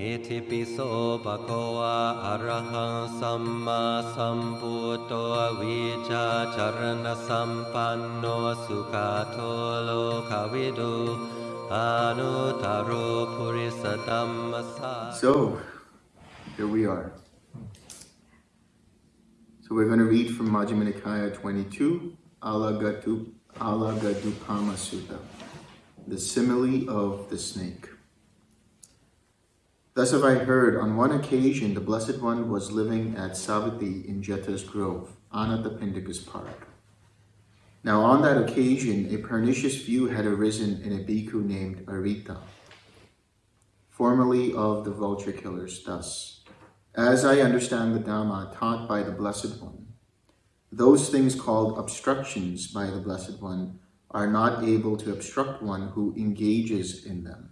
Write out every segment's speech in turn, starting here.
อิติปิโสภะคะวะอะระหังสัมมาสัมพุทโธวิชาจารณสัมปันโนสุขโทโลกวิดูอนุตตโรปุริสตัมมัสสะ So, here we are. So we're going to read from Majjhima Nikaya 22, Alagadu, Alagadupama Sutta, the simile of the snake. Thus have I heard, on one occasion the Blessed One was living at Savatthi in Jeta's grove, Anathapindika's park. Now on that occasion a pernicious view had arisen in a bhikkhu named Arita, formerly of the vulture killers, thus, As I understand the Dhamma taught by the Blessed One, those things called obstructions by the Blessed One are not able to obstruct one who engages in them.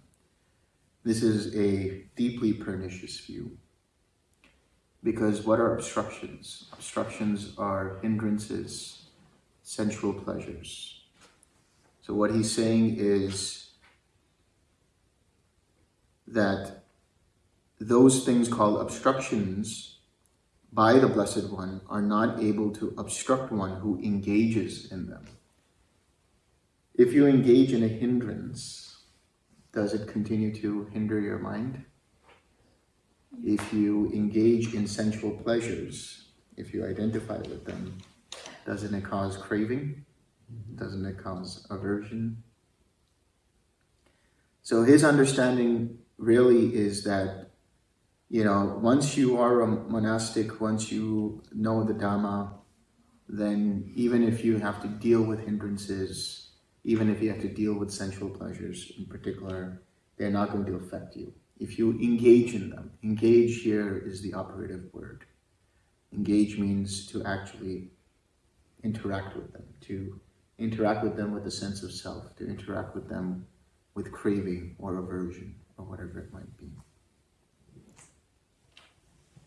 This is a deeply pernicious view. Because what are obstructions? Obstructions are hindrances, sensual pleasures. So what he's saying is that those things called obstructions by the Blessed One are not able to obstruct one who engages in them. If you engage in a hindrance, does it continue to hinder your mind? If you engage in sensual pleasures, if you identify with them, doesn't it cause craving? Doesn't it cause aversion? So his understanding really is that, you know, once you are a monastic, once you know the Dhamma, then even if you have to deal with hindrances, even if you have to deal with sensual pleasures in particular, they're not going to affect you. If you engage in them, engage here is the operative word. Engage means to actually interact with them, to interact with them with a sense of self, to interact with them with craving or aversion or whatever it might be.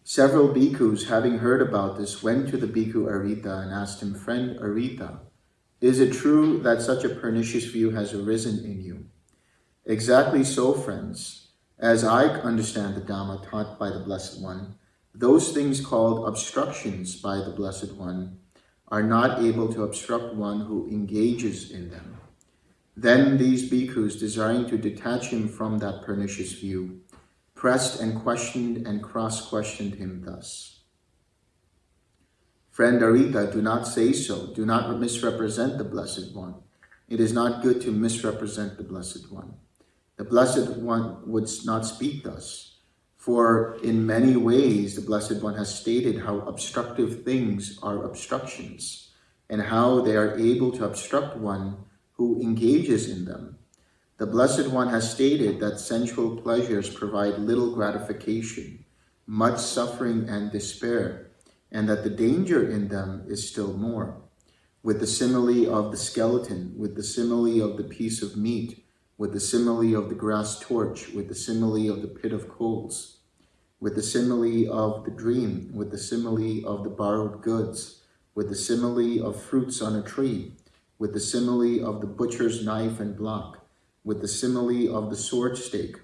Several bhikkhus, having heard about this, went to the bhikkhu Arita and asked him, Friend Arita, is it true that such a pernicious view has arisen in you? Exactly so, friends. As I understand the Dhamma taught by the Blessed One, those things called obstructions by the Blessed One are not able to obstruct one who engages in them. Then these bhikkhus, desiring to detach him from that pernicious view, pressed and questioned and cross-questioned him thus. Friend Arita, do not say so. Do not misrepresent the Blessed One. It is not good to misrepresent the Blessed One. The Blessed One would not speak thus, for in many ways the Blessed One has stated how obstructive things are obstructions, and how they are able to obstruct one who engages in them. The Blessed One has stated that sensual pleasures provide little gratification, much suffering and despair, and that the danger in them is still more. With the simile of the skeleton, with the simile of the piece of meat, with the simile of the grass torch, with the simile of the pit of coals, with the simile of the dream, with the simile of the borrowed goods, with the simile of fruits on a tree, with the simile of the butcher's knife and block, with the simile of the sword stake,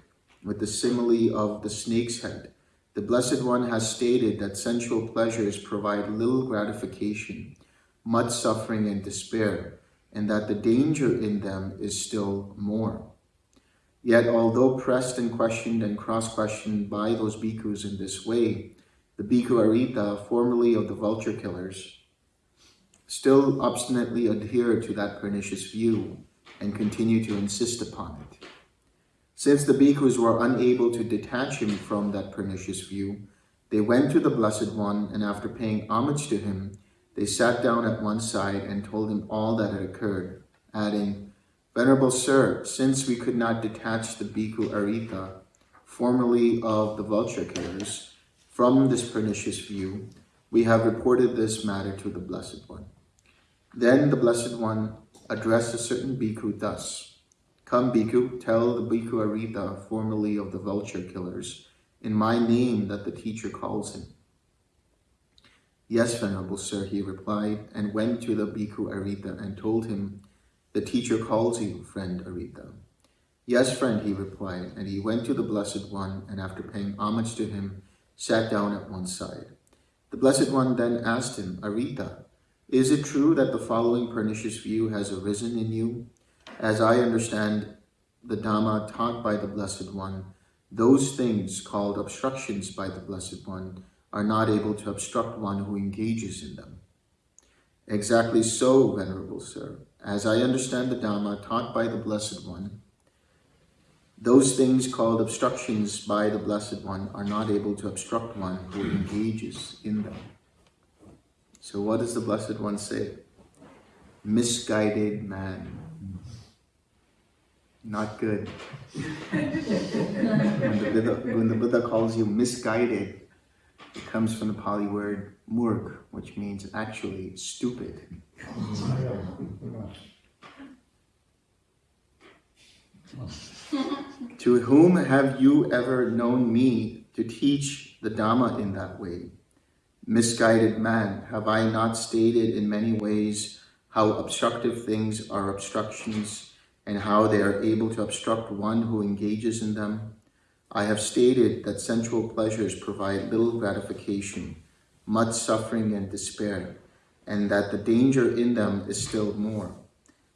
with the simile of the snake's head. The Blessed One has stated that sensual pleasures provide little gratification, much suffering and despair, and that the danger in them is still more. Yet, although pressed and questioned and cross-questioned by those bhikkhus in this way, the bhikkhu Arita, formerly of the vulture killers, still obstinately adhered to that pernicious view and continued to insist upon it. Since the bhikkhus were unable to detach him from that pernicious view, they went to the Blessed One, and after paying homage to him, they sat down at one side and told him all that had occurred, adding, Venerable Sir, since we could not detach the bhikkhu Arita, formerly of the vulture killers, from this pernicious view, we have reported this matter to the Blessed One. Then the Blessed One addressed a certain bhikkhu thus, Come, bhikkhu, tell the bhikkhu Arita, formerly of the vulture killers, in my name that the teacher calls him. Yes, Venerable Sir, he replied, and went to the bhikkhu Arita and told him, The teacher calls you, friend Arita. Yes, friend, he replied, and he went to the Blessed One, and after paying homage to him, sat down at one side. The Blessed One then asked him, Arita, is it true that the following pernicious view has arisen in you? As I understand the Dhamma taught by the Blessed One, those things called obstructions by the Blessed One are not able to obstruct one who engages in them. Exactly so, Venerable Sir. As I understand the Dhamma taught by the Blessed One, those things called obstructions by the Blessed One are not able to obstruct one who engages in them. So what does the Blessed One say? Misguided man. Not good. when, the Buddha, when the Buddha calls you misguided, it comes from the Pali word murg, which means actually stupid. to whom have you ever known me to teach the Dhamma in that way? Misguided man, have I not stated in many ways how obstructive things are obstructions and how they are able to obstruct one who engages in them? I have stated that sensual pleasures provide little gratification, much suffering and despair, and that the danger in them is still more.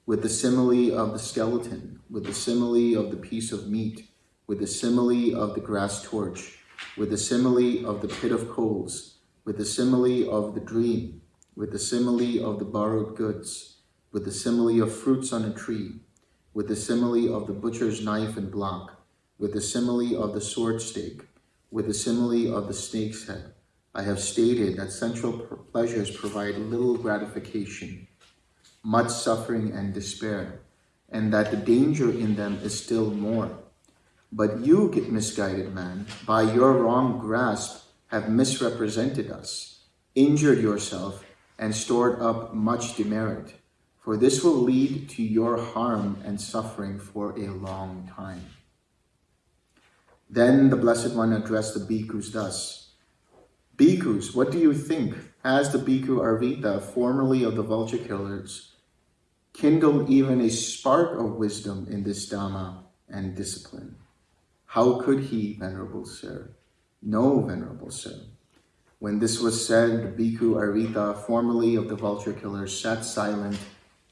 With the simile of the skeleton, with the simile of the piece of meat, with the simile of the grass torch, with the simile of the pit of coals, with the simile of the dream, with the simile of the borrowed goods, with the simile of fruits on a tree, with the simile of the butcher's knife and block, with the simile of the sword stake, with the simile of the snake's head. I have stated that sensual pleasures provide little gratification, much suffering and despair, and that the danger in them is still more. But you, misguided man, by your wrong grasp have misrepresented us, injured yourself, and stored up much demerit, for this will lead to your harm and suffering for a long time. Then the Blessed One addressed the bhikkhus thus, Bhikkhus, what do you think? Has the bhikkhu Arita, formerly of the vulture killers, kindled even a spark of wisdom in this Dhamma and discipline? How could he, Venerable Sir? No, Venerable Sir. When this was said, the bhikkhu Arita, formerly of the vulture killers, sat silent,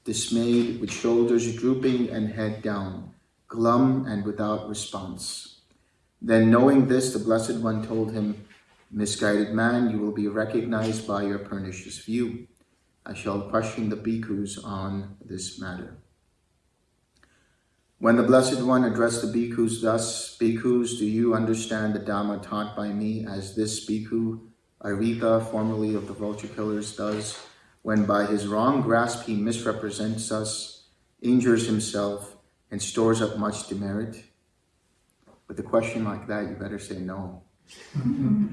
dismayed, with shoulders drooping and head down, glum and without response. Then knowing this, the Blessed One told him, Misguided man, you will be recognized by your pernicious view. I shall question the bhikkhus on this matter. When the Blessed One addressed the bhikkhus thus, Bhikkhus, do you understand the Dhamma taught by me as this bhikkhu, Arita, formerly of the vulture killers, does, when by his wrong grasp he misrepresents us, injures himself, and stores up much demerit? With a question like that, you better say no. Mm-hmm.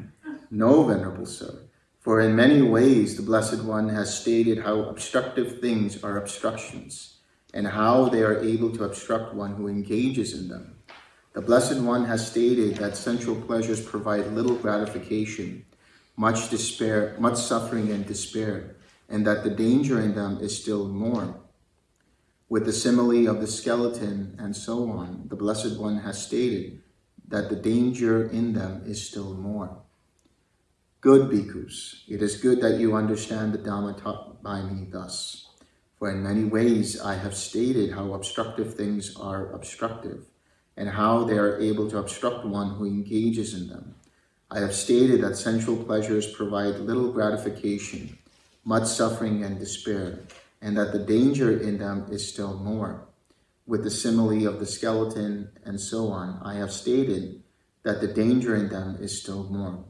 no, Venerable Sir. For in many ways, the Blessed One has stated how obstructive things are obstructions, and how they are able to obstruct one who engages in them. The Blessed One has stated that sensual pleasures provide little gratification, much despair, much suffering and despair, and that the danger in them is still more. With the simile of the skeleton and so on, the Blessed One has stated that the danger in them is still more. Good bhikkhus, it is good that you understand the Dhamma taught by me thus. For in many ways I have stated how obstructive things are obstructive, and how they are able to obstruct one who engages in them. I have stated that sensual pleasures provide little gratification, much suffering and despair, and that the danger in them is still more with the simile of the skeleton and so on, I have stated that the danger in them is still more.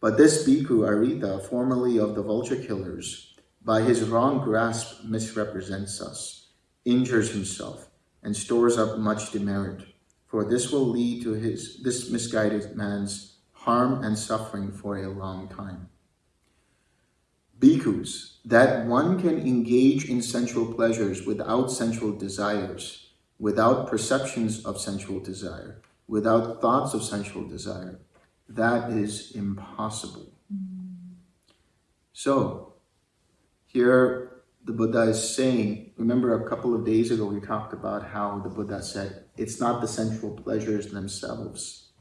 But this bhikkhu Arita, formerly of the vulture killers, by his wrong grasp misrepresents us, injures himself, and stores up much demerit. For this will lead to his this misguided man's harm and suffering for a long time. Bhikkhus, that one can engage in sensual pleasures without sensual desires, without perceptions of sensual desire, without thoughts of sensual desire, that is impossible. So, here the Buddha is saying, remember a couple of days ago we talked about how the Buddha said, it's not the sensual pleasures themselves.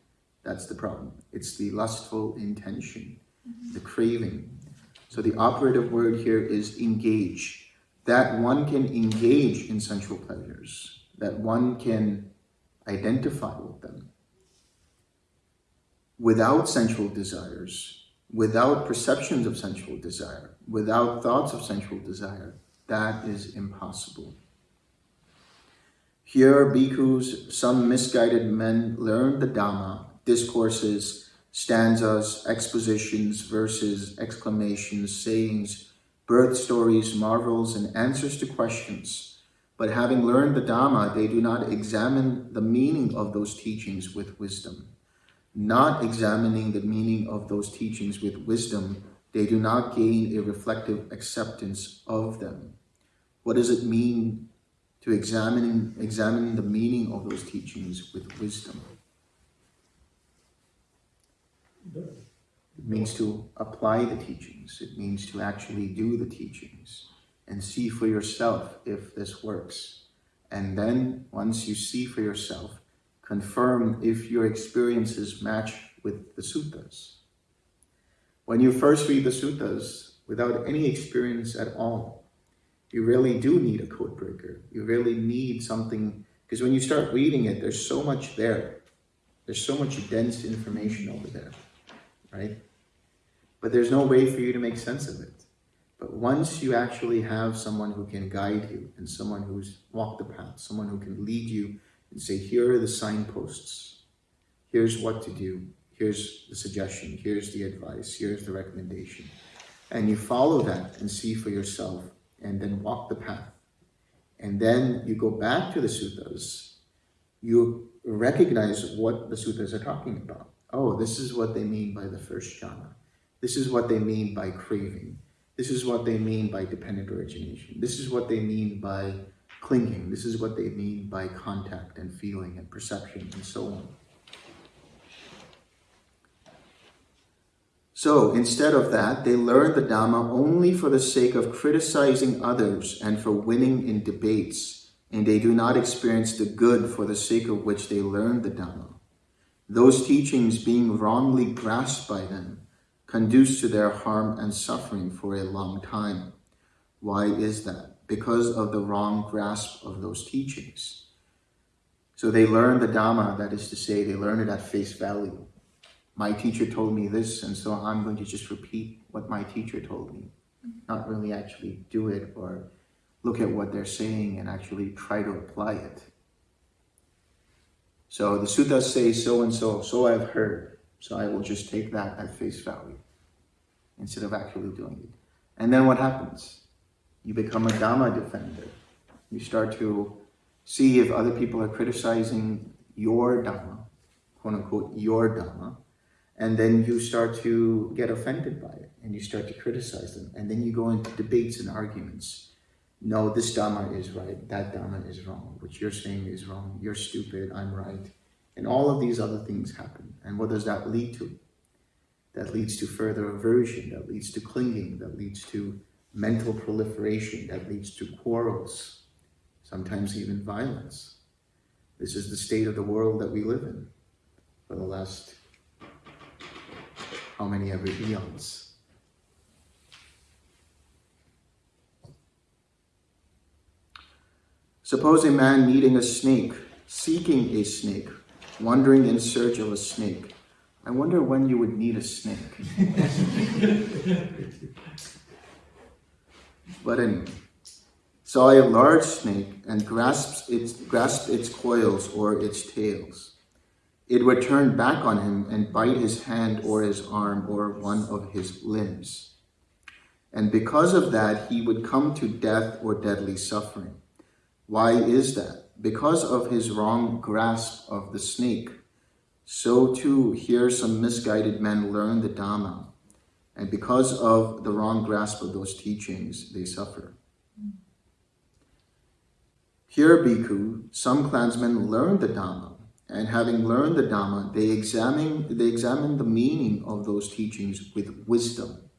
That's the problem. It's the lustful intention, the craving. So the operative word here is engage. That one can engage in sensual pleasures, that one can identify with them without sensual desires, without perceptions of sensual desire, without thoughts of sensual desire. That is impossible. Here, bhikkhus, some misguided men learn the Dhamma, discourses, stanzas, expositions, verses, exclamations, sayings, birth stories, marvels, and answers to questions. But having learned the Dhamma, they do not examine the meaning of those teachings with wisdom. Not examining the meaning of those teachings with wisdom, they do not gain a reflective acceptance of them. What does it mean to examine, examine the meaning of those teachings with wisdom? It means to apply the teachings. It means to actually do the teachings and see for yourself if this works. And then once you see for yourself, confirm if your experiences match with the suttas. When you first read the suttas without any experience at all, you really do need a code breaker. You really need something, because when you start reading it, there's so much there. There's so much dense information over there right? But there's no way for you to make sense of it. But once you actually have someone who can guide you and someone who's walked the path, someone who can lead you and say, here are the signposts. Here's what to do. Here's the suggestion. Here's the advice. Here's the recommendation. And you follow that and see for yourself and then walk the path. And then you go back to the suttas. You recognize what the suttas are talking about oh, this is what they mean by the first jhana. This is what they mean by craving. This is what they mean by dependent origination. This is what they mean by clinging. This is what they mean by contact and feeling and perception and so on. So instead of that, they learn the Dhamma only for the sake of criticizing others and for winning in debates, and they do not experience the good for the sake of which they learn the Dhamma. Those teachings being wrongly grasped by them conduce to their harm and suffering for a long time. Why is that? Because of the wrong grasp of those teachings. So they learn the Dhamma, that is to say, they learn it at face value. My teacher told me this, and so I'm going to just repeat what my teacher told me. Not really actually do it or look at what they're saying and actually try to apply it. So the suttas say so and so, so I've heard. So I will just take that at face value instead of actually doing it. And then what happens? You become a Dhamma defender. You start to see if other people are criticizing your Dhamma, quote unquote, your Dhamma, and then you start to get offended by it and you start to criticize them. And then you go into debates and arguments no, this Dhamma is right, that Dhamma is wrong, what you're saying is wrong, you're stupid, I'm right. And all of these other things happen. And what does that lead to? That leads to further aversion, that leads to clinging, that leads to mental proliferation, that leads to quarrels, sometimes even violence. This is the state of the world that we live in for the last how many ever eons. Suppose a man meeting a snake, seeking a snake, wandering in search of a snake. I wonder when you would need a snake. but anyway, saw a large snake and grasps its, grasped its coils or its tails. It would turn back on him and bite his hand or his arm or one of his limbs. And because of that, he would come to death or deadly suffering. Why is that? Because of his wrong grasp of the snake. So too, here some misguided men learn the Dhamma. And because of the wrong grasp of those teachings, they suffer. Here, Bhikkhu, some clansmen learn the Dhamma. And having learned the Dhamma, they examine, they examine the meaning of those teachings with wisdom.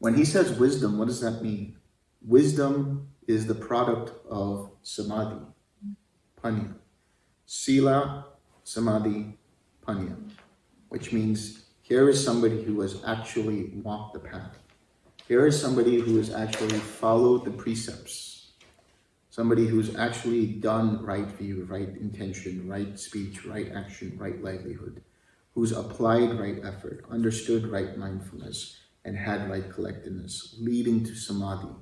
When he says wisdom, what does that mean? Wisdom is the product of samadhi, panya. Sila, samadhi, panya, which means here is somebody who has actually walked the path. Here is somebody who has actually followed the precepts. Somebody who's actually done right view, right intention, right speech, right action, right livelihood. Who's applied right effort, understood right mindfulness, and had right collectedness, leading to samadhi,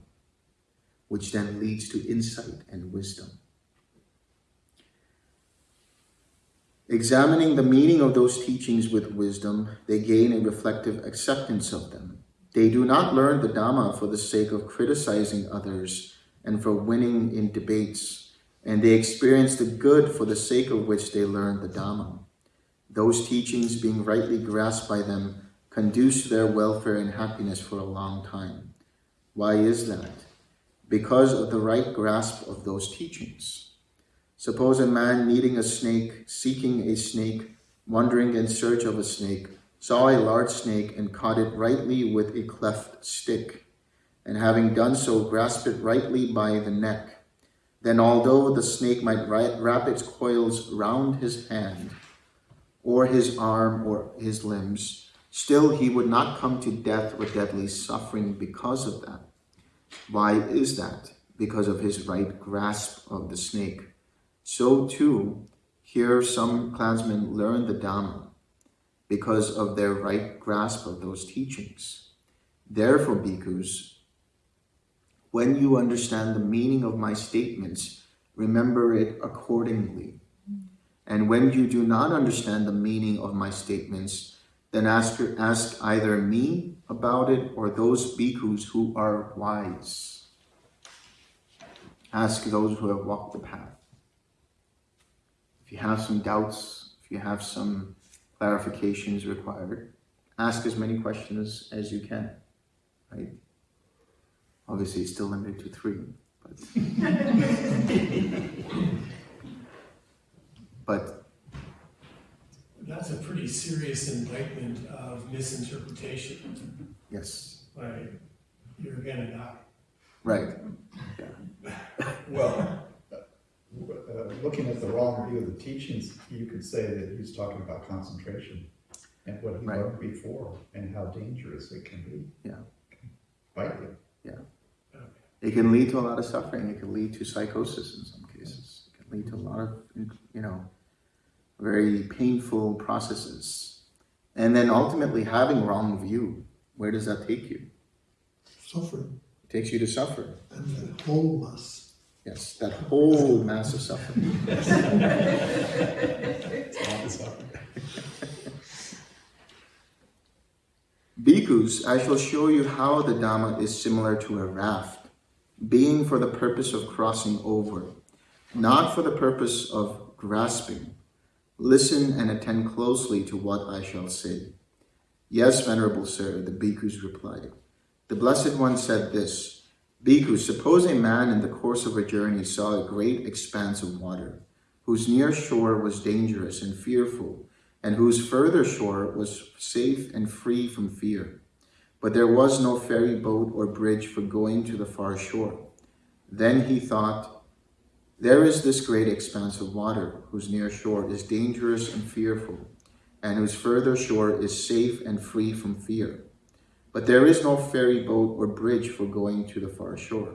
which then leads to insight and wisdom. Examining the meaning of those teachings with wisdom, they gain a reflective acceptance of them. They do not learn the Dhamma for the sake of criticizing others and for winning in debates, and they experience the good for the sake of which they learn the Dhamma. Those teachings, being rightly grasped by them, conduce to their welfare and happiness for a long time. Why is that? Because of the right grasp of those teachings. Suppose a man needing a snake, seeking a snake, wandering in search of a snake, saw a large snake and caught it rightly with a cleft stick, and having done so, grasped it rightly by the neck. Then although the snake might wrap its coils round his hand, or his arm, or his limbs, still he would not come to death or deadly suffering because of that. Why is that? Because of his right grasp of the snake. So too, here some clansmen learn the Dhamma because of their right grasp of those teachings. Therefore, bhikkhus, when you understand the meaning of my statements, remember it accordingly. And when you do not understand the meaning of my statements, then ask, ask either me about it or those bhikkhus who are wise. Ask those who have walked the path. If you have some doubts, if you have some clarifications required, ask as many questions as you can, right? Obviously, it's still limited to three, but... but that's a pretty serious indictment of misinterpretation. Yes. Like, you're gonna die. Right. Yeah. well, uh, looking at the wrong view of the teachings, you could say that he's talking about concentration and what he right. learned before and how dangerous it can be. Yeah. bite you. Yeah. It can lead to a lot of suffering. It can lead to psychosis in some cases. It can lead to a lot of, you know, very painful processes. And then ultimately having wrong view, where does that take you? Suffering. It takes you to suffer. And the wholeness. Yes, that whole mass of suffering. Bhikkhus, I shall show you how the Dhamma is similar to a raft, being for the purpose of crossing over, not for the purpose of grasping. Listen and attend closely to what I shall say. Yes, Venerable Sir, the Bhikkhus replied. The Blessed One said this, Bhikkhu, suppose a man in the course of a journey saw a great expanse of water, whose near shore was dangerous and fearful, and whose further shore was safe and free from fear. But there was no ferry boat or bridge for going to the far shore. Then he thought, There is this great expanse of water, whose near shore is dangerous and fearful, and whose further shore is safe and free from fear. But there is no ferry boat or bridge for going to the far shore.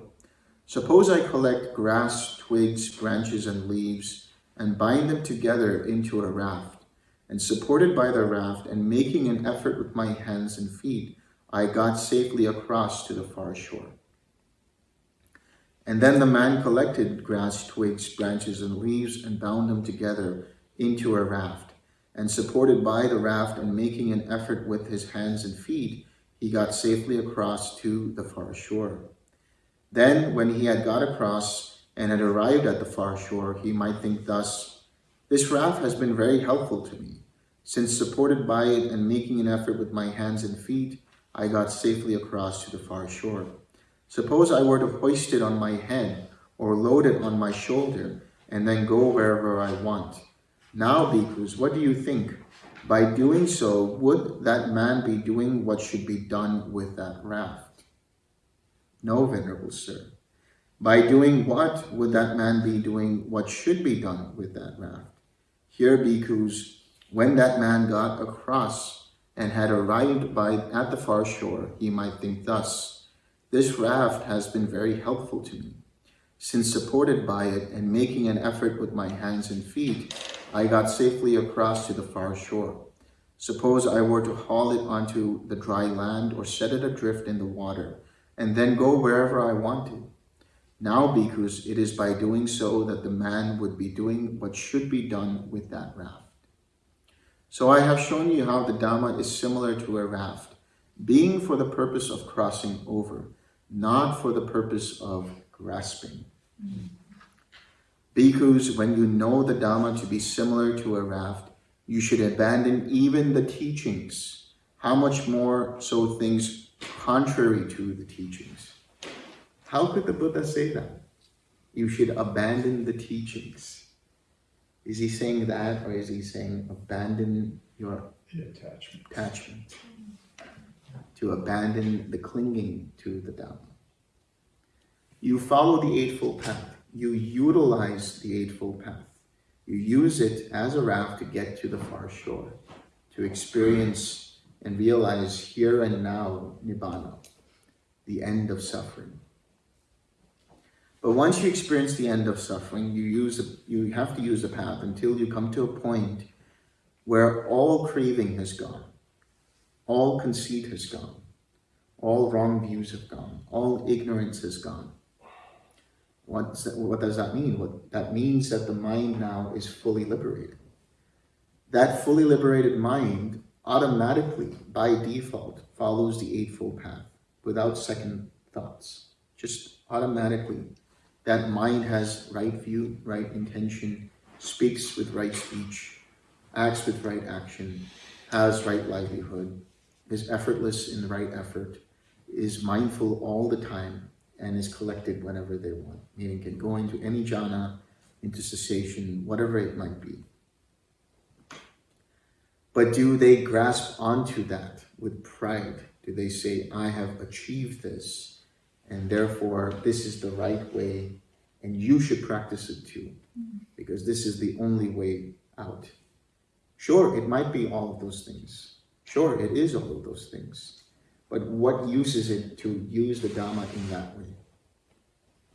Suppose I collect grass, twigs, branches, and leaves, and bind them together into a raft, and supported by the raft, and making an effort with my hands and feet, I got safely across to the far shore. And then the man collected grass, twigs, branches, and leaves, and bound them together into a raft, and supported by the raft, and making an effort with his hands and feet, he got safely across to the far shore. Then, when he had got across and had arrived at the far shore, he might think thus, This raft has been very helpful to me, since supported by it and making an effort with my hands and feet, I got safely across to the far shore. Suppose I were to hoist it on my head or load it on my shoulder and then go wherever I want. Now, bhikkhus, what do you think? By doing so, would that man be doing what should be done with that raft? No, Venerable Sir. By doing what would that man be doing what should be done with that raft? Here, bhikkhus, when that man got across and had arrived by at the far shore, he might think thus, this raft has been very helpful to me. Since supported by it and making an effort with my hands and feet, I got safely across to the far shore. Suppose I were to haul it onto the dry land or set it adrift in the water, and then go wherever I wanted. Now, bhikkhus, it is by doing so that the man would be doing what should be done with that raft. So I have shown you how the Dhamma is similar to a raft, being for the purpose of crossing over, not for the purpose of grasping. Bhikkhus, when you know the Dhamma to be similar to a raft, you should abandon even the teachings. How much more so things contrary to the teachings? How could the Buddha say that? You should abandon the teachings. Is he saying that or is he saying abandon your The attachment. attachment? To abandon the clinging to the Dhamma. You follow the Eightfold Path. You utilize the Eightfold Path. You use it as a raft to get to the far shore, to experience and realize here and now Nibbana, the end of suffering. But once you experience the end of suffering, you use you have to use the path until you come to a point where all craving has gone, all conceit has gone, all wrong views have gone, all ignorance has gone. What's that, what does that mean? What that means that the mind now is fully liberated. That fully liberated mind automatically, by default, follows the Eightfold Path without second thoughts. Just automatically, that mind has right view, right intention, speaks with right speech, acts with right action, has right livelihood, is effortless in the right effort, is mindful all the time, and is collected whenever they want, meaning can go into any jhana, into cessation, whatever it might be. But do they grasp onto that with pride? Do they say, I have achieved this, and therefore this is the right way, and you should practice it too, because this is the only way out? Sure, it might be all of those things. Sure, it is all of those things. But what use is it to use the Dhamma in that way?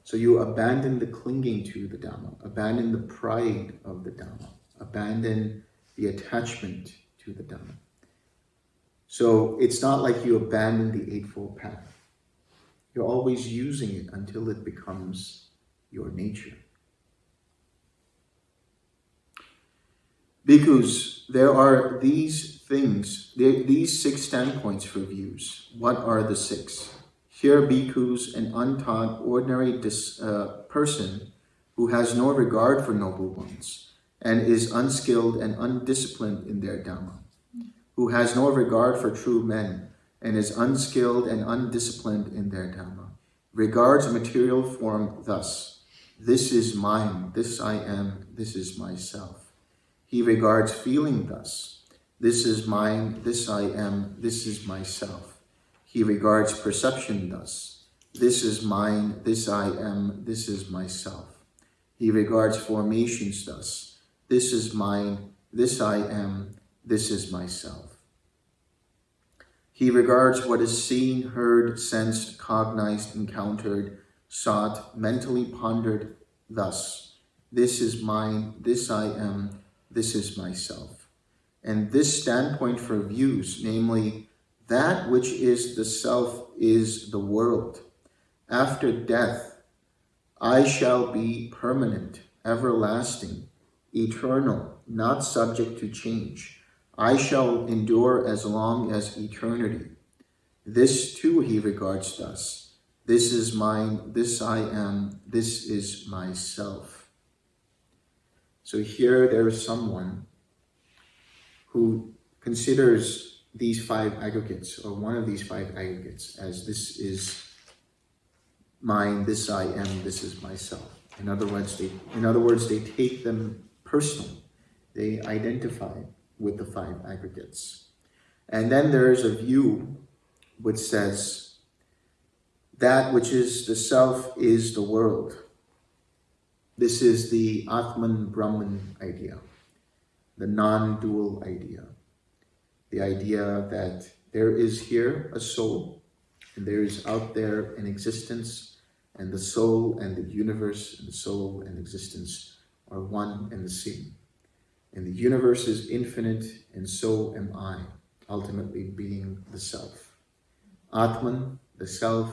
So you abandon the clinging to the Dhamma, abandon the pride of the Dhamma, abandon the attachment to the Dhamma. So it's not like you abandon the Eightfold Path. You're always using it until it becomes your nature. Because there are these things, these six standpoints for views. What are the six? Here, bhikkhus, an untaught, ordinary dis, uh, person who has no regard for noble ones and is unskilled and undisciplined in their Dhamma, who has no regard for true men and is unskilled and undisciplined in their Dhamma, regards material form thus, this is mine, this I am, this is myself. He regards feeling thus, this is mine, this I am, this is myself. He regards perception thus, this is mine, this I am, this is myself. He regards formations thus, this is mine, this I am, this is myself. He regards what is seen, heard, sensed, cognized, encountered, sought, mentally pondered thus. This is mine, this I am, this is myself. And this standpoint for views, namely, that which is the self is the world. After death, I shall be permanent, everlasting, eternal, not subject to change. I shall endure as long as eternity. This too he regards thus. This is mine, this I am, this is myself. So here there is someone who considers these five aggregates, or one of these five aggregates, as this is mine, this I am, this is myself. In other words, they, in other words, they take them personally. They identify with the five aggregates. And then there is a view which says, that which is the self is the world. This is the Atman Brahman idea, the non dual idea, the idea that there is here a soul and there is out there an existence, and the soul and the universe and the soul and existence are one and the same. And the universe is infinite, and so am I, ultimately being the self. Atman, the self,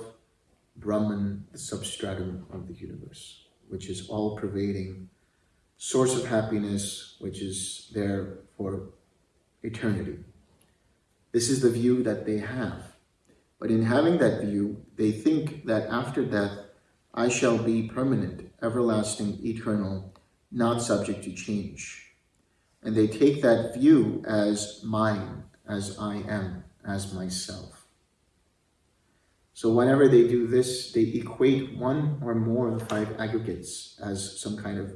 Brahman, the substratum of the universe, which is all pervading, source of happiness, which is there for eternity. This is the view that they have. But in having that view, they think that after death, I shall be permanent, everlasting, eternal, not subject to change. And they take that view as mine, as I am, as myself. So whenever they do this, they equate one or more of the five aggregates as some kind of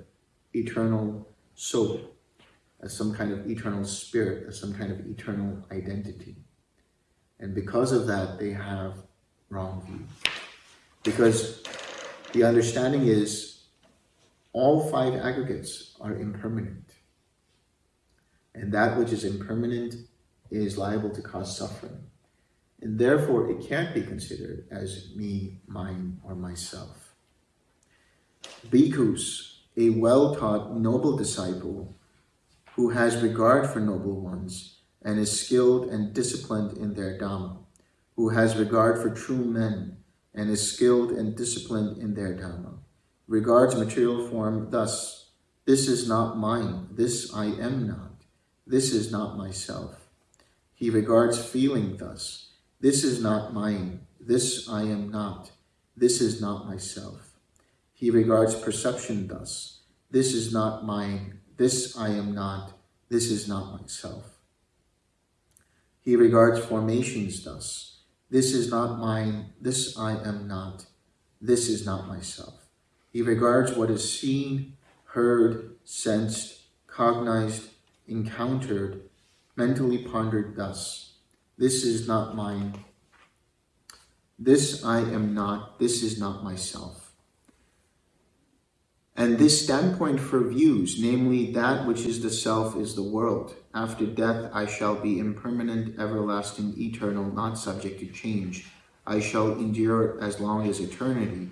eternal soul, as some kind of eternal spirit, as some kind of eternal identity. And because of that, they have wrong view. Because the understanding is all five aggregates are impermanent. And that which is impermanent is liable to cause suffering. And therefore, it can't be considered as me, mine, or myself. Bhikkhus, a well-taught noble disciple who has regard for noble ones, and is skilled and disciplined in their Dhamma, who has regard for true men and is skilled and disciplined in their Dhamma, regards material form thus, this is not mine, this I am not, this is not myself. He regards feeling thus, this is not mine, this I am not, this is not myself. He regards perception thus, this is not mine, this I am not, this is not myself. He regards formations thus. This is not mine, this I am not, this is not myself. He regards what is seen, heard, sensed, cognized, encountered, mentally pondered thus. This is not mine, this I am not, this is not myself. And this standpoint for views, namely that which is the self is the world. After death I shall be impermanent, everlasting, eternal, not subject to change. I shall endure as long as eternity.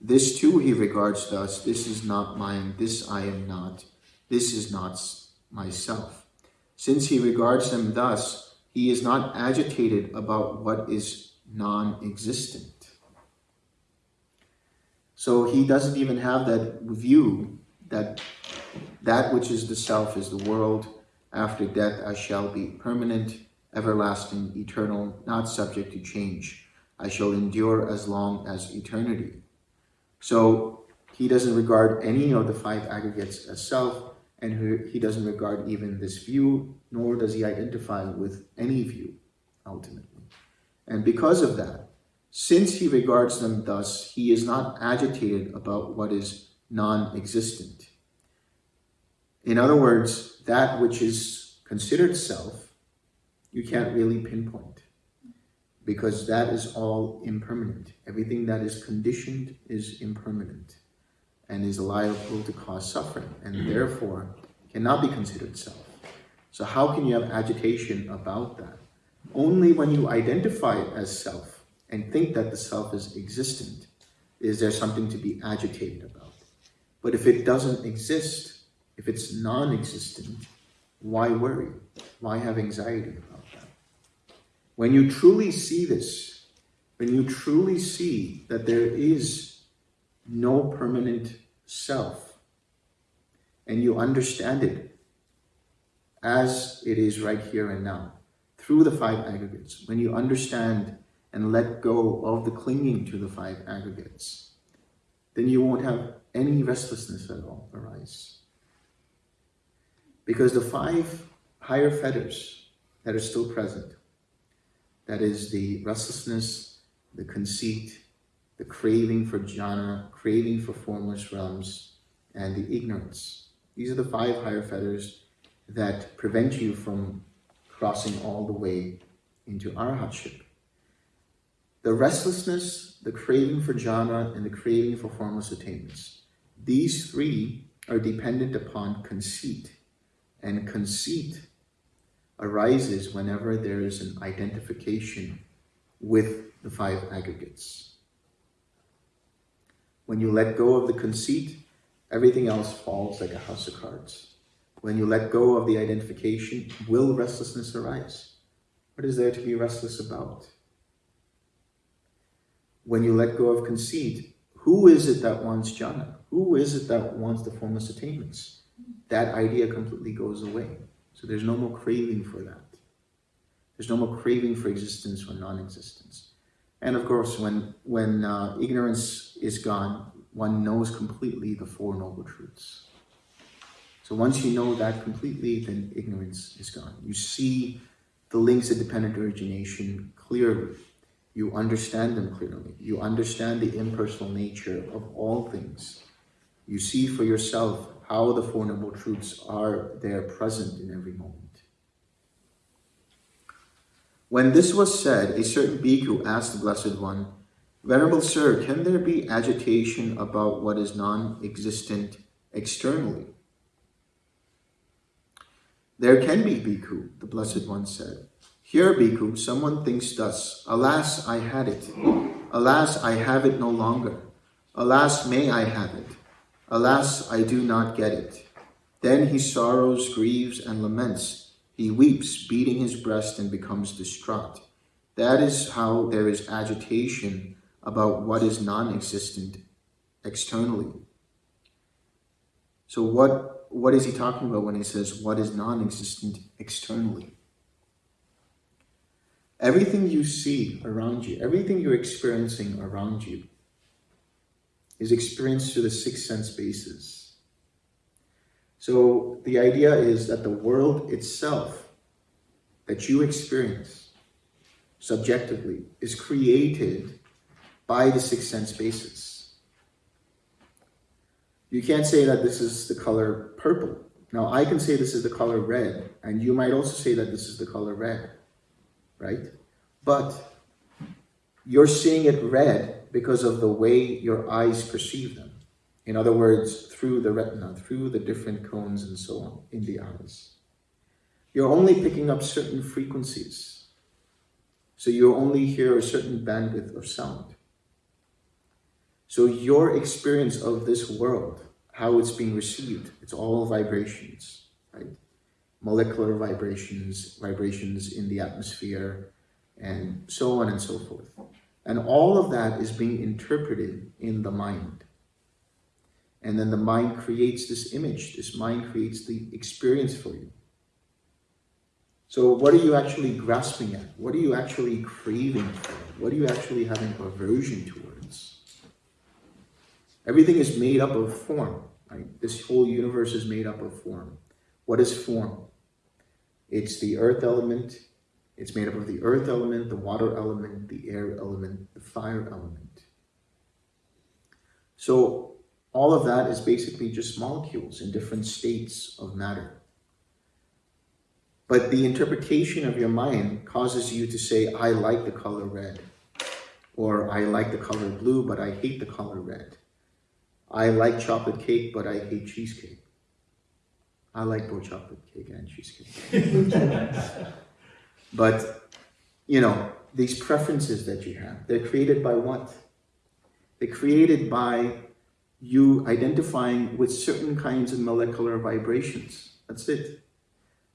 This too he regards thus, this is not mine, this I am not, this is not myself. Since he regards them thus, he is not agitated about what is non-existent. So he doesn't even have that view that that which is the self is the world. After death, I shall be permanent, everlasting, eternal, not subject to change. I shall endure as long as eternity. So he doesn't regard any of the five aggregates as self, and he doesn't regard even this view, nor does he identify with any view, ultimately. And because of that, since he regards them thus, he is not agitated about what is non-existent. In other words, that which is considered self, you can't really pinpoint because that is all impermanent. Everything that is conditioned is impermanent and is liable to cause suffering and mm-hmm. therefore cannot be considered self. So how can you have agitation about that? Only when you identify it as self and think that the self is existent, is there something to be agitated about? But if it doesn't exist, if it's non-existent, why worry? Why have anxiety about that? When you truly see this, when you truly see that there is no permanent self, and you understand it as it is right here and now, through the five aggregates, when you understand and let go of the clinging to the five aggregates, then you won't have any restlessness at all arise. Because the five higher fetters that are still present, that is the restlessness, the conceit, the craving for jhana, craving for formless realms, and the ignorance. These are the five higher fetters that prevent you from crossing all the way into arhatship. The restlessness, the craving for jhana, and the craving for formless attainments. These three are dependent upon conceit. And conceit arises whenever there is an identification with the five aggregates. When you let go of the conceit, everything else falls like a house of cards. When you let go of the identification, will restlessness arise? What is there to be restless about? When you let go of conceit, who is it that wants jhana? Who is it that wants the formless attainments? That idea completely goes away. So there's no more craving for that. There's no more craving for existence or non-existence. And of course, when, when uh, ignorance is gone, one knows completely the Four Noble Truths. So once you know that completely, then ignorance is gone. You see the links of dependent origination clearly. You understand them clearly. You understand the impersonal nature of all things. You see for yourself how the Four Noble Truths are there present in every moment. When this was said, a certain bhikkhu asked the Blessed One, Venerable Sir, can there be agitation about what is non-existent externally? There can be, bhikkhu, the Blessed One said. Here, bhikkhu, someone thinks thus, Alas, I had it. Alas, I have it no longer. Alas, may I have it. Alas, I do not get it. Then he sorrows, grieves, and laments. He weeps, beating his breast, and becomes distraught. That is how there is agitation about what is non-existent externally. So what, what is he talking about when he says what is non-existent externally? Everything you see around you, everything you're experiencing around you is experienced through the six sense bases. So the idea is that the world itself that you experience subjectively is created by the six sense bases. You can't say that this is the color purple. Now I can say this is the color red, and you might also say that this is the color red, right? But you're seeing it red because of the way your eyes perceive them. In other words, through the retina, through the different cones and so on in the eyes. You're only picking up certain frequencies. So you only hear a certain bandwidth of sound. So your experience of this world, how it's being received, it's all vibrations, right? Molecular vibrations, vibrations in the atmosphere, and so on and so forth. And all of that is being interpreted in the mind. And then the mind creates this image. This mind creates the experience for you. So what are you actually grasping at? What are you actually craving for? What are you actually having aversion towards? Everything is made up of form. Right? This whole universe is made up of form. What is form? It's the earth element. It's made up of the earth element, the water element, the air element, the fire element. So all of that is basically just molecules in different states of matter. But the interpretation of your mind causes you to say, I like the color red. Or I like the color blue, but I hate the color red. I like chocolate cake, but I hate cheesecake. I like both chocolate cake and cheesecake. but, you know, these preferences that you have, they're created by what? They're created by you identifying with certain kinds of molecular vibrations. That's it.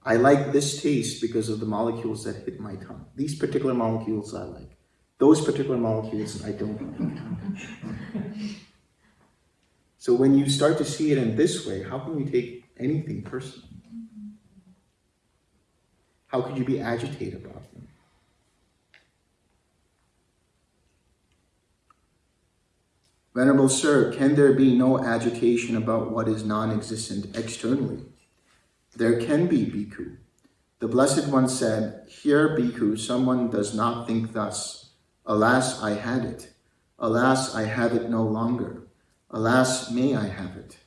I like this taste because of the molecules that hit my tongue. These particular molecules I like. Those particular molecules I don't like. so when you start to see it in this way, how can you take anything personal? How could you be agitated about them? Venerable Sir, can there be no agitation about what is non-existent externally? There can be, Bhikkhu. The Blessed One said, Here, Bhikkhu, someone does not think thus. Alas, I had it. Alas, I have it no longer. Alas, may I have it.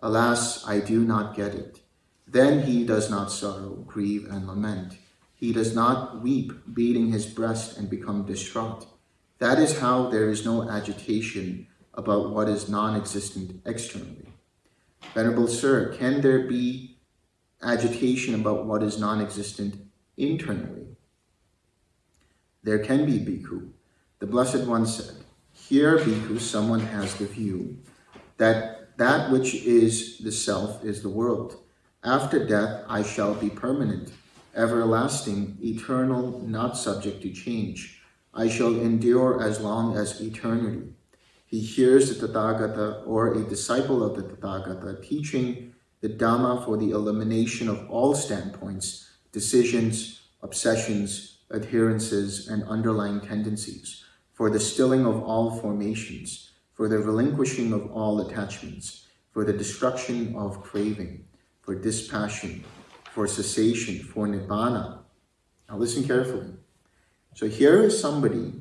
Alas, I do not get it. Then he does not sorrow, grieve, and lament. He does not weep, beating his breast and become distraught. That is how there is no agitation about what is non-existent externally. Venerable Sir, can there be agitation about what is non-existent internally? There can be, Bhikkhu. The Blessed One said, Here, Bhikkhu, someone has the view that that which is the self is the world. After death, I shall be permanent, everlasting, eternal, not subject to change. I shall endure as long as eternity. He hears the Tathagata or a disciple of the Tathagata teaching the Dhamma for the elimination of all standpoints, decisions, obsessions, adherences, and underlying tendencies, for the stilling of all formations, for the relinquishing of all attachments, for the destruction of craving, for dispassion, for cessation, for nibbana. Now listen carefully. So here is somebody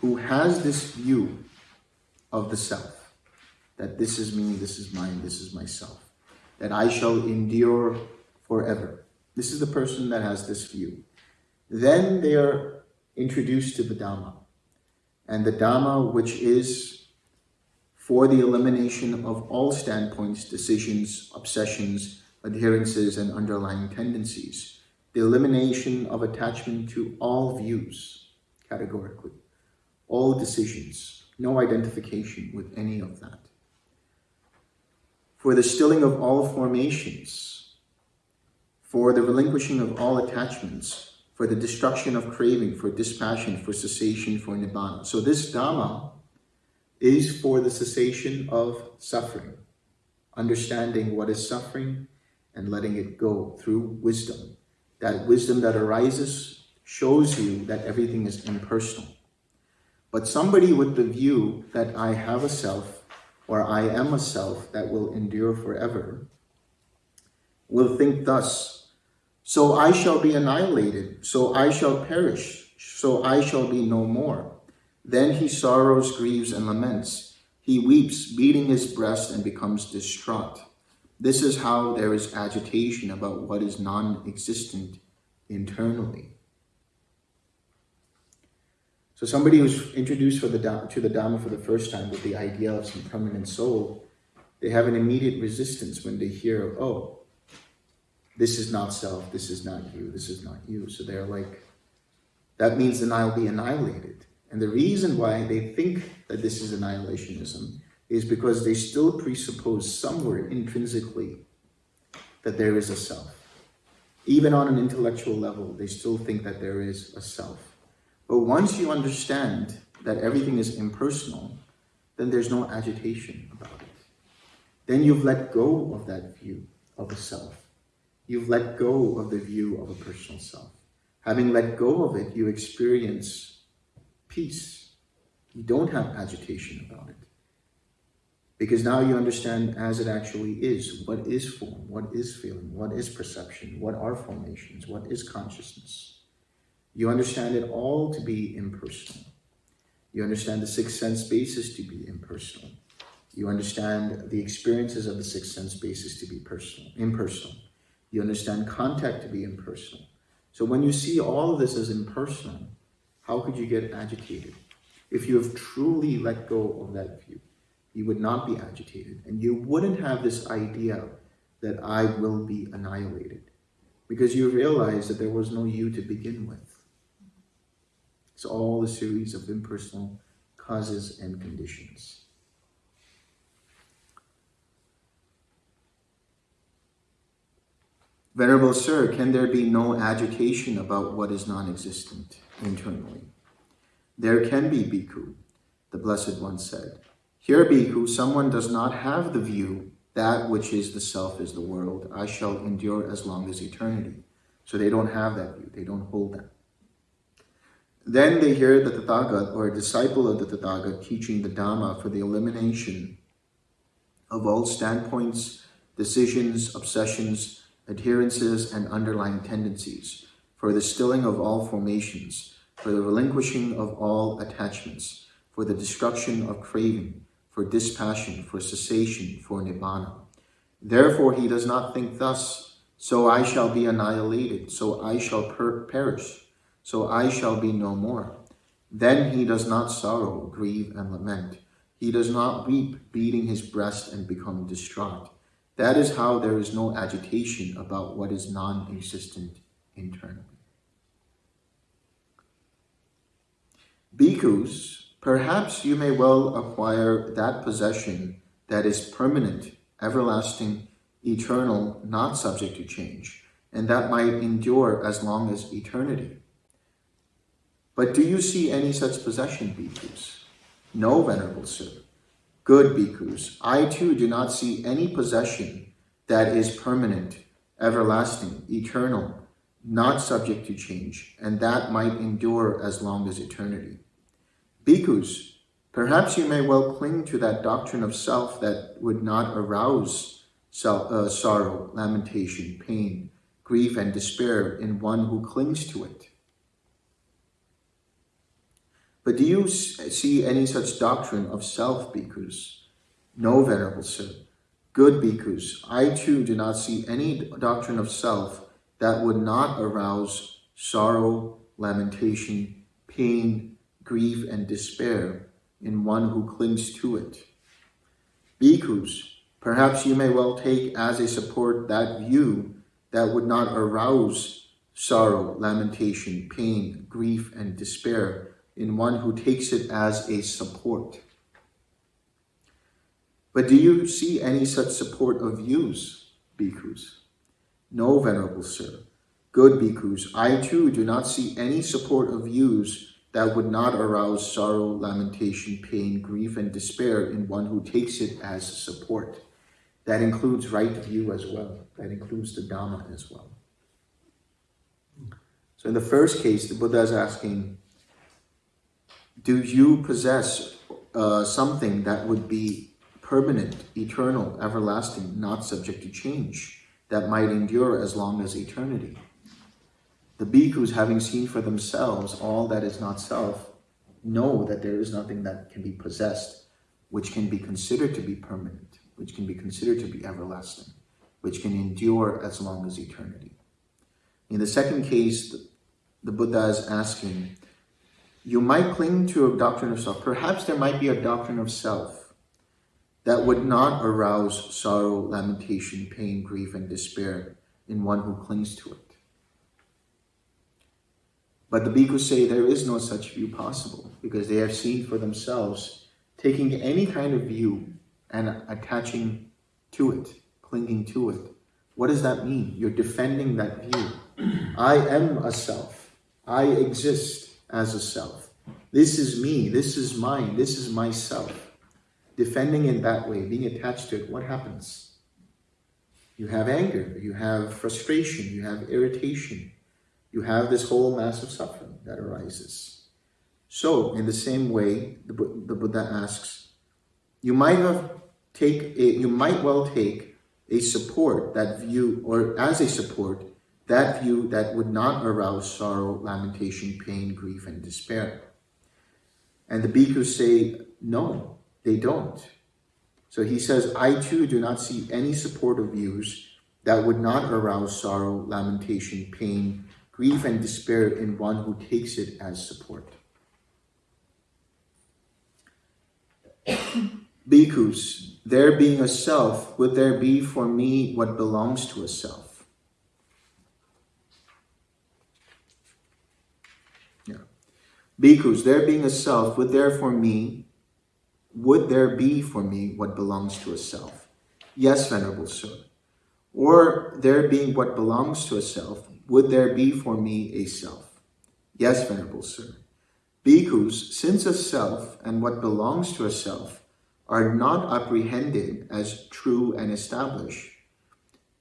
who has this view of the self, that this is me, this is mine, this is myself, that I shall endure forever. This is the person that has this view. Then they are introduced to the Dhamma. And the Dhamma, which is for the elimination of all standpoints, decisions, obsessions, adherences, and underlying tendencies. The elimination of attachment to all views, categorically. All decisions, no identification with any of that. For the stilling of all formations, for the relinquishing of all attachments, for the destruction of craving, for dispassion, for cessation, for nibbana. So this Dhamma is for the cessation of suffering, understanding what is suffering and letting it go through wisdom. That wisdom that arises shows you that everything is impersonal. But somebody with the view that I have a self or I am a self that will endure forever will think thus, so I shall be annihilated, so I shall perish, so I shall be no more. Then he sorrows, grieves, and laments. He weeps, beating his breast, and becomes distraught. This is how there is agitation about what is non-existent internally. So somebody who's introduced for the, to the Dhamma for the first time with the idea of some permanent soul, they have an immediate resistance when they hear, oh, this is not self, this is not you, this is not you. So they're like, that means then I'll be annihilated. And the reason why they think that this is annihilationism is because they still presuppose somewhere intrinsically that there is a self. Even on an intellectual level, they still think that there is a self. But once you understand that everything is impersonal, then there's no agitation about it. Then you've let go of that view of a self. You've let go of the view of a personal self. Having let go of it, you experience peace. You don't have agitation about it. Because now you understand as it actually is, what is form, what is feeling, what is perception, what are formations, what is consciousness. You understand it all to be impersonal. You understand the sixth sense basis to be impersonal. You understand the experiences of the sixth sense basis to be personal, impersonal. You understand contact to be impersonal. So when you see all of this as impersonal, how could you get agitated? If you have truly let go of that view, you would not be agitated and you wouldn't have this idea that I will be annihilated because you realize that there was no you to begin with. It's all a series of impersonal causes and conditions. Venerable Sir, can there be no agitation about what is non-existent internally? There can be, Bhikkhu, the Blessed One said. Here, Bhikkhu, someone does not have the view that which is the self is the world. I shall endure as long as eternity. So they don't have that view. They don't hold that. Then they hear the Tathagat or a disciple of the Tathagat teaching the Dhamma for the elimination of all standpoints, decisions, obsessions, adherences, and underlying tendencies, for the stilling of all formations, for the relinquishing of all attachments, for the destruction of craving, for dispassion, for cessation, for nibbana. Therefore he does not think thus, so I shall be annihilated, so I shall per perish, so I shall be no more. then he does not sorrow, grieve, and lament. He does not weep, beating his breast and become distraught. That is how there is no agitation about what is non existent internally. Bhikkhus, perhaps you may well acquire that possession that is permanent, everlasting, eternal, not subject to change, and that might endure as long as eternity. But do you see any such possession, bhikkhus? No, venerable sir. Good bhikkhus, I too do not see any possession that is permanent, everlasting, eternal, not subject to change, and that might endure as long as eternity. Bhikkhus, perhaps you may well cling to that doctrine of self that would not arouse self, uh, sorrow, lamentation, pain, grief, and despair in one who clings to it. But do you see any such doctrine of self, bhikkhus? No, venerable sir. Good bhikkhus, I too do not see any doctrine of self that would not arouse sorrow, lamentation, pain, grief, and despair in one who clings to it. Bhikkhus, perhaps you may well take as a support that view that would not arouse sorrow, lamentation, pain, grief, and despair in one who takes it as a support. But do you see any such support of views, bhikkhus? No, venerable sir. Good bhikkhus, I too do not see any support of views that would not arouse sorrow, lamentation, pain, grief, and despair in one who takes it as support. That includes right view as well. That includes the Dhamma as well. So in the first case, the Buddha is asking, do you possess uh, something that would be permanent, eternal, everlasting, not subject to change, that might endure as long as eternity? The bhikkhus, having seen for themselves all that is not self, know that there is nothing that can be possessed, which can be considered to be permanent, which can be considered to be everlasting, which can endure as long as eternity. In the second case, the Buddha is asking, you might cling to a doctrine of self. Perhaps there might be a doctrine of self that would not arouse sorrow, lamentation, pain, grief, and despair in one who clings to it. But the bhikkhus say there is no such view possible because they have seen for themselves taking any kind of view and attaching to it, clinging to it. What does that mean? You're defending that view. I am a self. I exist as a self. This is me, this is mine, this is myself. Defending in that way, being attached to it, what happens? You have anger, you have frustration, you have irritation, you have this whole mass of suffering that arises. So, in the same way, the, the Buddha asks, you might have take a, you might well take a support that view, or as a support, that view that would not arouse sorrow, lamentation, pain, grief, and despair. And the bhikkhus say, no, they don't. So he says, I too do not see any supportive views that would not arouse sorrow, lamentation, pain, grief, and despair in one who takes it as support. Bhikkhus, there being a self, would there be for me what belongs to a self? Bhikkhus, there being a self, would there for me, would there be for me what belongs to a self? Yes, Venerable Sir. Or there being what belongs to a self, would there be for me a self? Yes, Venerable Sir. Bhikkhus, since a self and what belongs to a self are not apprehended as true and established,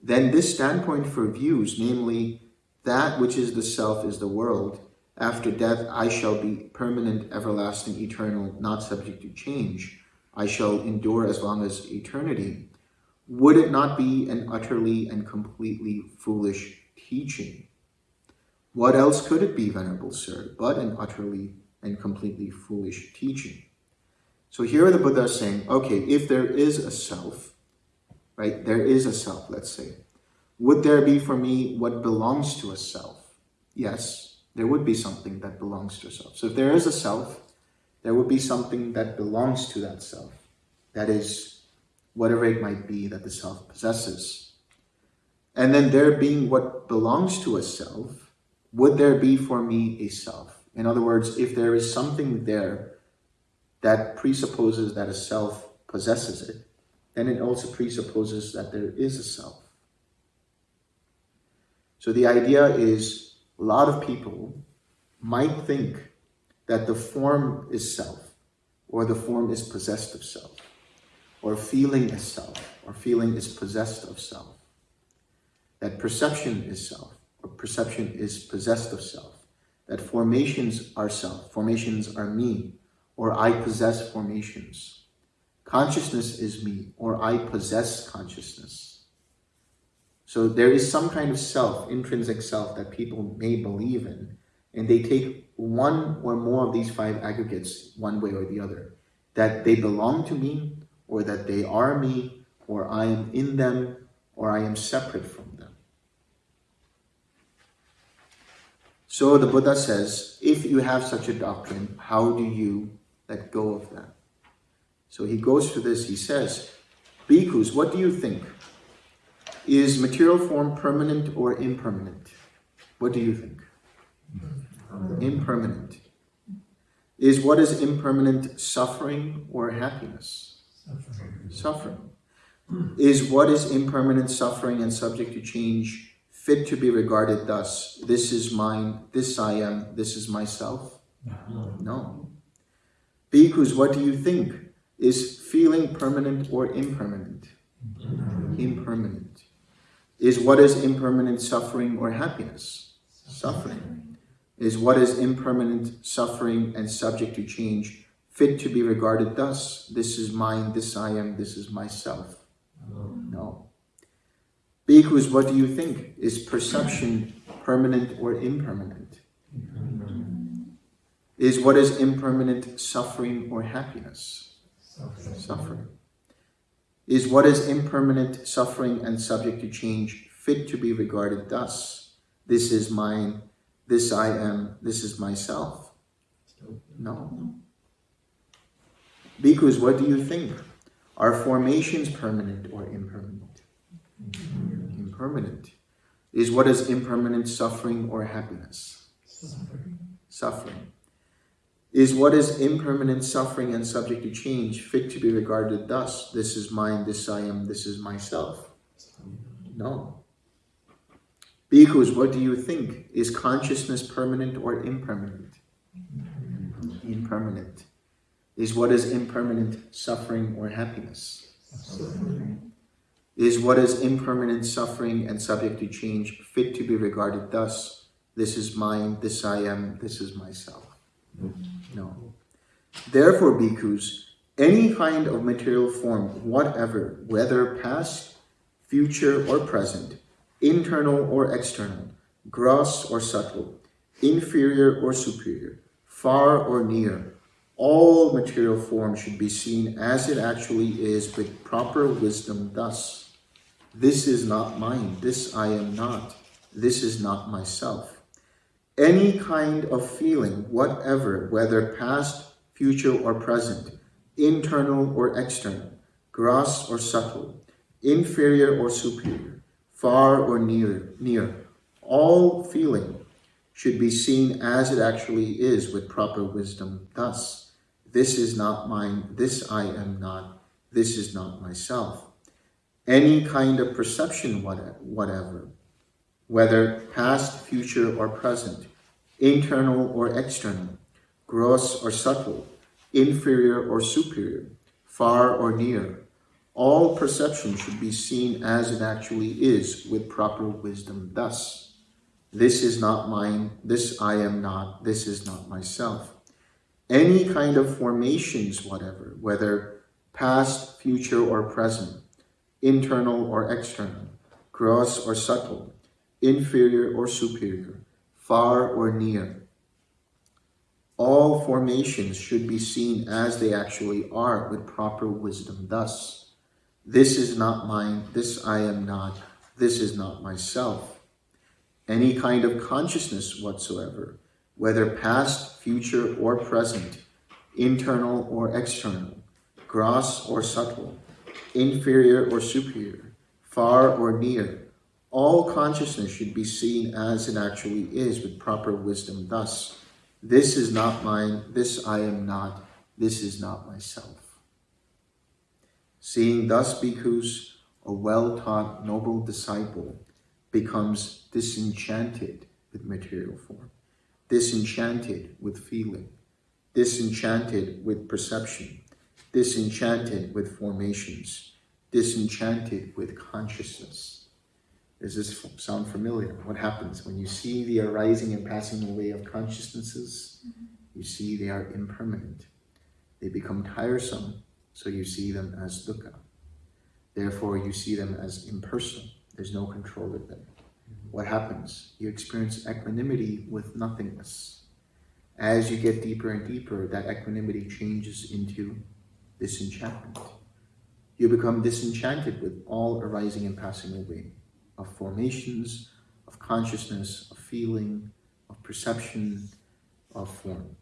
then this standpoint for views, namely that which is the self is the world, after death, I shall be permanent, everlasting, eternal, not subject to change. I shall endure as long as eternity. Would it not be an utterly and completely foolish teaching? What else could it be, Venerable Sir, but an utterly and completely foolish teaching? So here the Buddha is saying, okay, if there is a self, right, there is a self, let's say, would there be for me what belongs to a self? Yes, there would be something that belongs to a self. So if there is a self, there would be something that belongs to that self. That is, whatever it might be that the self possesses. And then there being what belongs to a self, would there be for me a self? In other words, if there is something there that presupposes that a self possesses it, then it also presupposes that there is a self. So the idea is a lot of people might think that the form is self, or the form is possessed of self, or feeling is self, or feeling is possessed of self. That perception is self, or perception is possessed of self. That formations are self, formations are me, or I possess formations. Consciousness is me, or I possess consciousness. So there is some kind of self, intrinsic self, that people may believe in, and they take one or more of these five aggregates one way or the other. That they belong to me, or that they are me, or I am in them, or I am separate from them. So the Buddha says, if you have such a doctrine, how do you let go of that? So he goes to this, he says, Bhikkhus, what do you think? Is material form permanent or impermanent? What do you think? Impermanent. Is what is impermanent suffering or happiness? Suffering. suffering. Is what is impermanent suffering and subject to change fit to be regarded thus? This is mine, this I am, this is myself? No. Bhikkhus, what do you think? Is feeling permanent or impermanent? Impermanent. Is what is impermanent suffering or happiness? Suffering. Is what is impermanent suffering and subject to change fit to be regarded thus? This is mine, this I am, this is myself. No. Bhikkhus, what do you think? Is perception permanent or impermanent? Is what is impermanent suffering or happiness? Suffering. Is what is impermanent suffering and subject to change fit to be regarded thus? This is mine, this I am, this is myself. No. Bhikkhus, what do you think? Are formations permanent or impermanent? Impermanent. Is what is impermanent suffering or happiness? Suffering. Is what is impermanent suffering and subject to change fit to be regarded thus? This is mine, this I am, this is myself. No. Bhikkhus, what do you think? Is consciousness permanent or impermanent? Impermanent. Is what is impermanent suffering or happiness? Is what is impermanent suffering and subject to change fit to be regarded thus? This is mine, this I am, this is myself. No. Therefore, bhikkhus, any kind of material form, whatever, whether past, future, or present, internal or external, gross or subtle, inferior or superior, far or near, all material form should be seen as it actually is with proper wisdom thus. This is not mine, this I am not, this is not myself. Any kind of feeling, whatever, whether past, future, or present, internal or external, gross or subtle, inferior or superior, far or near, near, all feeling should be seen as it actually is with proper wisdom thus. This is not mine, this I am not, this is not myself. Any kind of perception, whatever, whether past, future, or present, internal or external, gross or subtle, inferior or superior, far or near, all perception should be seen as it actually is with proper wisdom thus. This is not mine, this I am not, this is not myself. Any kind of formations, whatever, whether past, future, or present, internal or external, gross or subtle, inferior or superior, far or near. All formations should be seen as they actually are with proper wisdom thus. This is not mine, this I am not, this is not myself. Any kind of consciousness whatsoever, whether past, future, or present, internal or external, gross or subtle, inferior or superior, far or near. All consciousness should be seen as it actually is with proper wisdom. Thus, this is not mine, this I am not, this is not myself. Seeing thus bhikkhus, a well-taught noble disciple becomes disenchanted with material form, disenchanted with feeling, disenchanted with perception, disenchanted with formations, disenchanted with consciousness. Does this sound familiar? What happens when you see the arising and passing away of consciousnesses? Mm-hmm. You see they are impermanent. They become tiresome, so you see them as dukkha. Therefore, you see them as impersonal. There's no control of them. Mm-hmm. What happens? You experience equanimity with nothingness. As you get deeper and deeper, that equanimity changes into disenchantment. You become disenchanted with all arising and passing away of formations, of consciousness, of feeling, of perception, of form.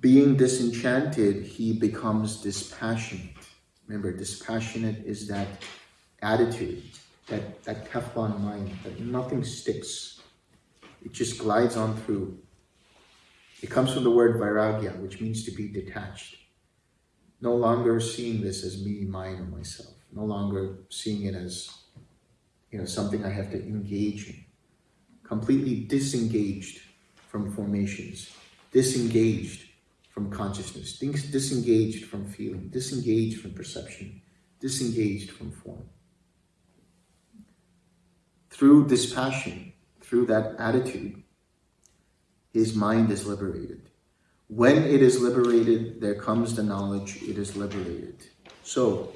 Being disenchanted, he becomes dispassionate. Remember, dispassionate is that attitude, that, that Teflon mind, that nothing sticks. It just glides on through. It comes from the word vairagya, which means to be detached. No longer seeing this as me, mine, or myself. No longer seeing it as, you know, something I have to engage in. Completely disengaged from formations, disengaged from consciousness, disengaged from feeling, disengaged from perception, disengaged from form. Through dispassion, through that attitude, his mind is liberated. When it is liberated, there comes the knowledge it is liberated. So,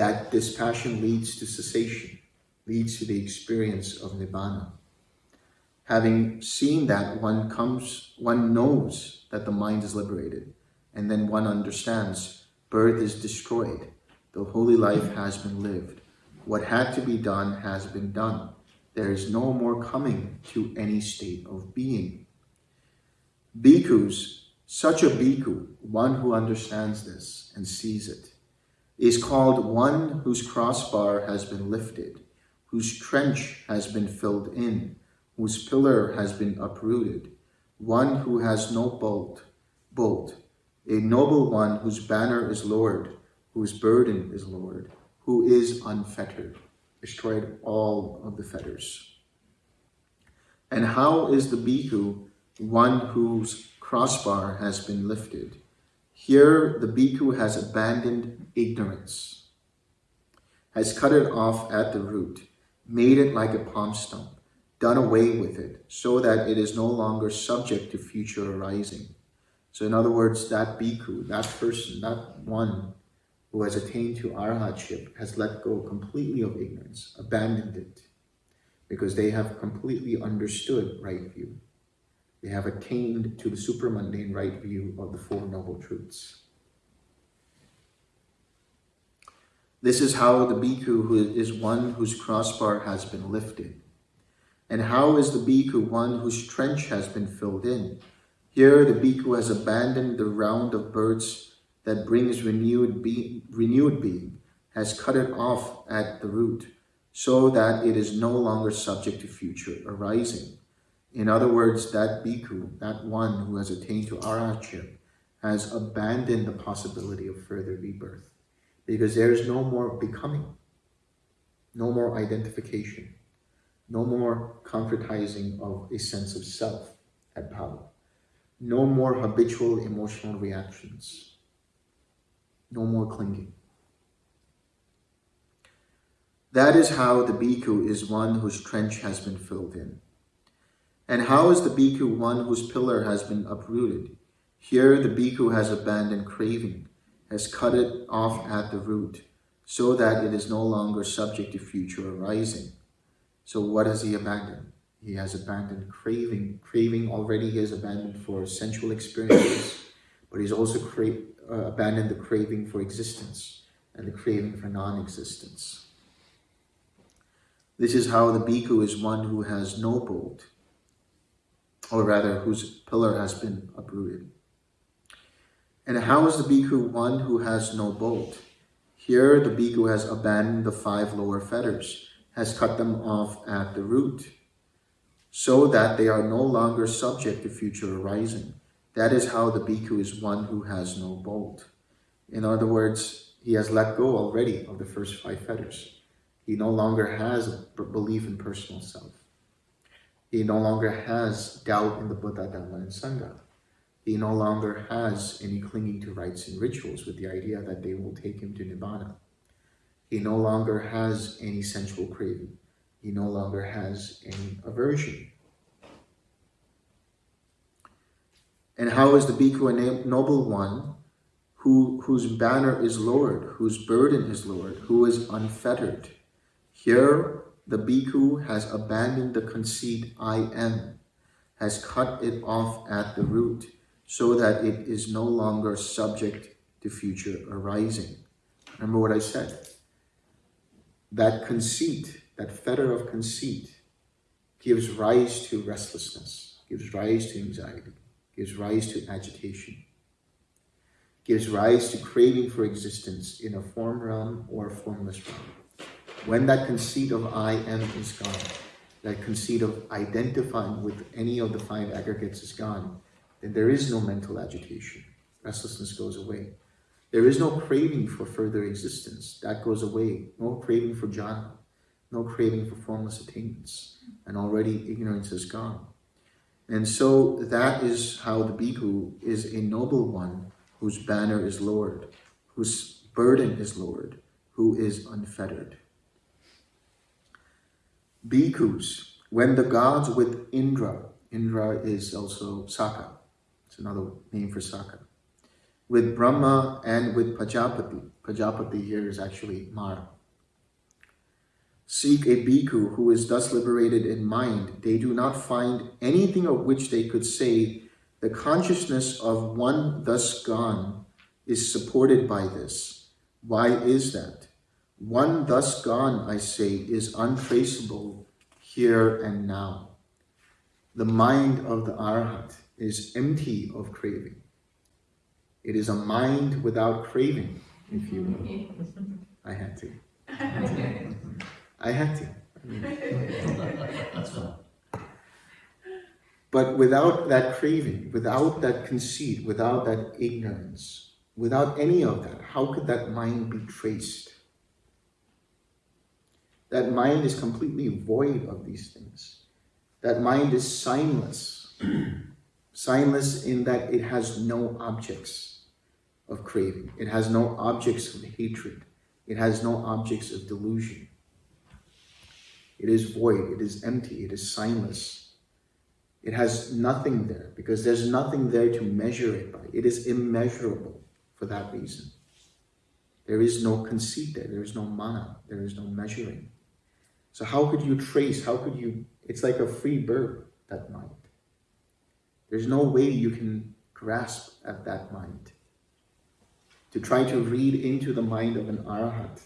that this passion leads to cessation, leads to the experience of Nibbana. Having seen that, one comes, one knows that the mind is liberated, and then one understands birth is destroyed. The holy life has been lived. What had to be done has been done. There is no more coming to any state of being. Bhikkhus, such a bhikkhu, one who understands this and sees it, is called one whose crossbar has been lifted, whose trench has been filled in, whose pillar has been uprooted, one who has no bolt, bolt, a noble one whose banner is lowered, whose burden is lowered, who is unfettered, destroyed all of the fetters. And how is the bhikkhu one whose crossbar has been lifted? Here, the bhikkhu has abandoned ignorance, has cut it off at the root, made it like a palm stump, done away with it, so that it is no longer subject to future arising. So in other words, that bhikkhu, that person, that one who has attained to arhatship has let go completely of ignorance, abandoned it, because they have completely understood right view. They have attained to the supramundane right view of the Four Noble Truths. This is how the bhikkhu who is one whose crossbar has been lifted. And how is the bhikkhu one whose trench has been filled in? Here the bhikkhu has abandoned the round of birds that brings renewed, be renewed being, has cut it off at the root, so that it is no longer subject to future arising. In other words, that bhikkhu, that one who has attained to arhatship, has abandoned the possibility of further rebirth. Because there is no more becoming, no more identification, no more concretizing of a sense of self at power, no more habitual emotional reactions, no more clinging. That is how the bhikkhu is one whose trench has been filled in. And how is the bhikkhu one whose pillar has been uprooted? Here the bhikkhu has abandoned craving, has cut it off at the root, so that it is no longer subject to future arising. So what has he abandoned? He has abandoned craving. Craving already he has abandoned for sensual experiences, but he's also uh, abandoned the craving for existence and the craving for non-existence. This is how the bhikkhu is one who has no bolt, or rather whose pillar has been uprooted. And how is the bhikkhu one who has no bolt? Here the bhikkhu has abandoned the five lower fetters, has cut them off at the root, so that they are no longer subject to future arising. That is how the bhikkhu is one who has no bolt. In other words, he has let go already of the first five fetters. He no longer has a belief in personal self. He no longer has doubt in the Buddha, Dhamma, and Sangha. He no longer has any clinging to rites and rituals with the idea that they will take him to Nibbana. He no longer has any sensual craving. He no longer has any aversion. And how is the bhikkhu a noble one who, whose banner is lowered, whose burden is lowered, who is unfettered? Here, the bhikkhu has abandoned the conceit I am, has cut it off at the root, so that it is no longer subject to future arising. Remember what I said? That conceit, that fetter of conceit, gives rise to restlessness, gives rise to anxiety, gives rise to agitation, gives rise to craving for existence in a form realm or a formless realm. When that conceit of I am is gone, that conceit of identifying with any of the five aggregates is gone, then there is no mental agitation. Restlessness goes away. There is no craving for further existence. That goes away. No craving for jhana. No craving for formless attainments. And already ignorance is gone. And so that is how the bhikkhu is a noble one whose banner is lowered, whose burden is lowered, who is unfettered. Bhikkhus, when the gods with Indra, Indra is also Sakka, it's another name for Sakka, with Brahma and with Pajapati, Pajapati here is actually Mara, seek a bhikkhu who is thus liberated in mind, they do not find anything of which they could say the consciousness of one thus gone is supported by this. Why is that? One thus gone, I say, is untraceable here and now. The mind of the Arhat is empty of craving. It is a mind without craving, if you will. I had to. I had to. I mean, but without that craving, without that conceit, without that ignorance, without any of that, how could that mind be traced? That mind is completely void of these things. That mind is signless. signless in that it has no objects of craving. It has no objects of hatred. It has no objects of delusion. It is void. It is empty. It is signless. It has nothing there because there's nothing there to measure it by. It is immeasurable for that reason. There is no conceit there. There is no mana. There is no measuring. So how could you trace? How could you? It's like a free bird, that mind. There's no way you can grasp at that mind. To try to read into the mind of an arahat,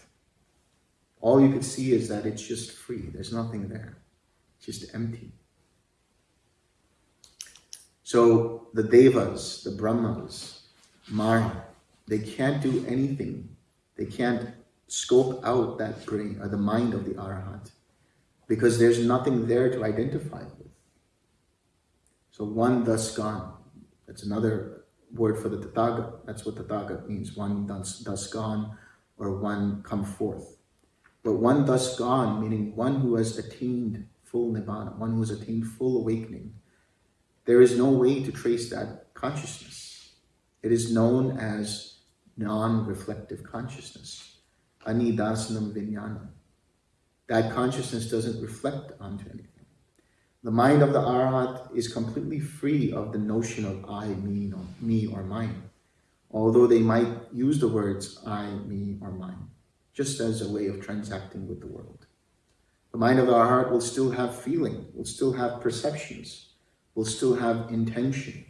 all you could see is that it's just free. There's nothing there. It's just empty. So the devas, the brahmas, Mara, they can't do anything. They can't scope out that brain or the mind of the arahat because there's nothing there to identify with. So one thus gone. That's another word for the Tathagat. That's what Tathagat means. One thus, thus gone or one come forth. But one thus gone, meaning one who has attained full nibbana, one who has attained full awakening, there is no way to trace that consciousness. It is known as non-reflective consciousness, anidasanam vijnana. That consciousness doesn't reflect onto anything. The mind of the Arhat is completely free of the notion of I, me, or, me, or mine, although they might use the words I, me, or mine, just as a way of transacting with the world. The mind of the Arhat will still have feeling, will still have perceptions, will still have intention,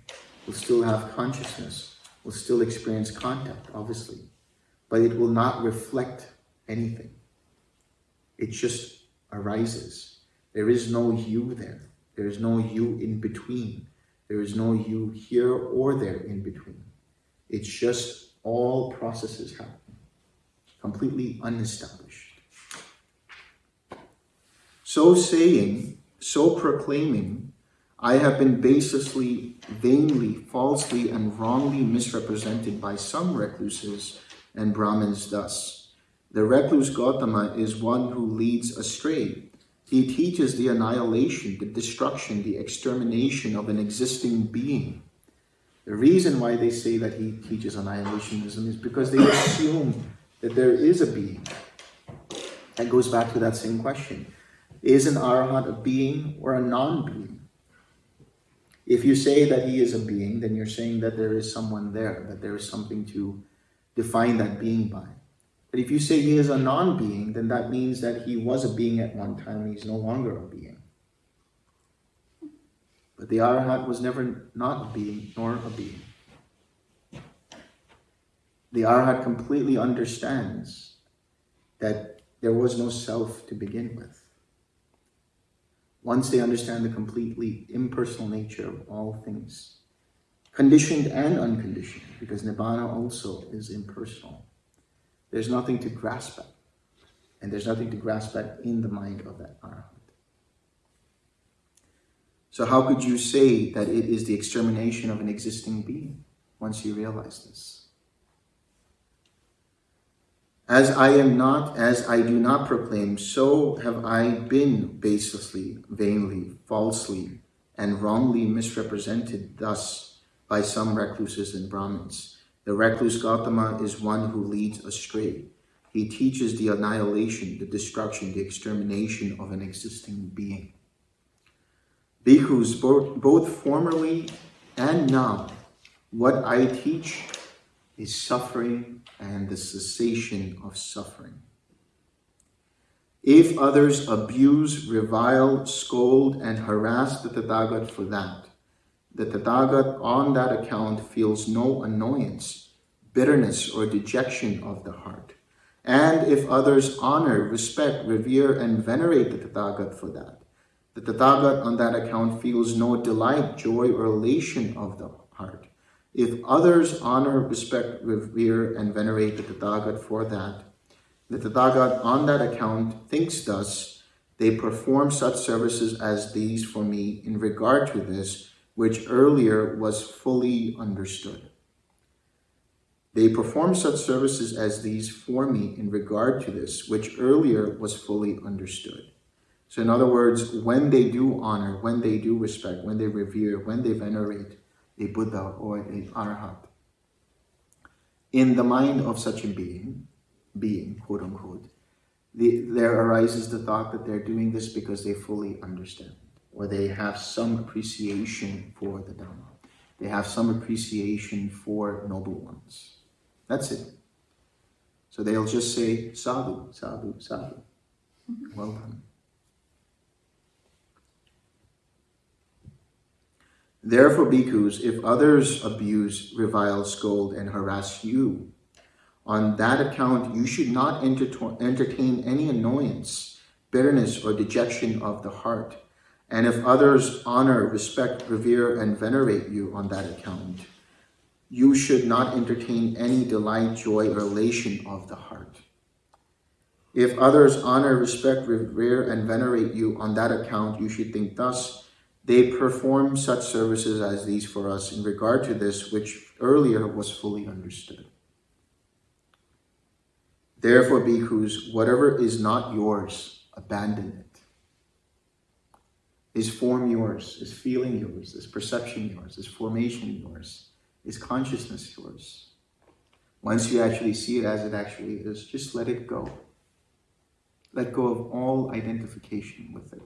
will still have consciousness, will still experience contact, obviously, but it will not reflect anything. It just arises. There is no you there. There is no you in between. There is no you here or there in between. It's just all processes happening, completely unestablished. So saying, so proclaiming, I have been baselessly, vainly, falsely, and wrongly misrepresented by some recluses and Brahmins thus. The recluse Gautama is one who leads astray. He teaches the annihilation, the destruction, the extermination of an existing being. The reason why they say that he teaches annihilationism is because they assume that there is a being. That goes back to that same question. Is an arhat a being or a non-being? If you say that he is a being, then you're saying that there is someone there, that there is something to define that being by. But if you say he is a non-being, then that means that he was a being at one time and he's no longer a being. But the Arhat was never not a being nor a being. The Arhat completely understands that there was no self to begin with. Once they understand the completely impersonal nature of all things, conditioned and unconditioned, because Nibbana also is impersonal. There's nothing to grasp at, and there's nothing to grasp at in the mind of that Arhat. So how could you say that it is the extermination of an existing being once you realize this? As I am not, as I do not proclaim, so have I been baselessly, vainly, falsely, and wrongly misrepresented thus by some recluses and Brahmins. The recluse Gautama is one who leads astray. He teaches the annihilation, the destruction, the extermination of an existing being. Bhikkhus, both, both formerly and now, what I teach is suffering and the cessation of suffering. If others abuse, revile, scold, and harass the Tathagat for that, the Tathagat on that account feels no annoyance, bitterness, or dejection of the heart. And if others honor, respect, revere, and venerate the Tathagat for that, the Tathagat on that account feels no delight, joy, or elation of the heart. If others honor, respect, revere, and venerate the Tathagat for that, the Tathagat on that account thinks thus, they perform such services as these for me in regard to this, which earlier was fully understood. They perform such services as these for me in regard to this, which earlier was fully understood. So in other words, when they do honor, when they do respect, when they revere, when they venerate a Buddha or a Arhat, in the mind of such a being, being, quote unquote, the, there arises the thought that they're doing this because they fully understand, or they have some appreciation for the Dhamma. They have some appreciation for noble ones. That's it. So they'll just say, sadhu, sadhu, sadhu. Mm-hmm. Well done. Therefore, bhikkhus, if others abuse, revile, scold, and harass you, on that account you should not entertain any annoyance, bitterness, or dejection of the heart. And if others honor, respect, revere, and venerate you on that account, you should not entertain any delight, joy, or elation of the heart. If others honor, respect, revere, and venerate you on that account, you should think thus, they perform such services as these for us in regard to this, which earlier was fully understood. Therefore, bhikkhus, whatever is not yours, abandon it. Is form yours? Is feeling yours? Is perception yours? Is formation yours? Is consciousness yours? Once you actually see it as it actually is, just let it go. Let go of all identification with it.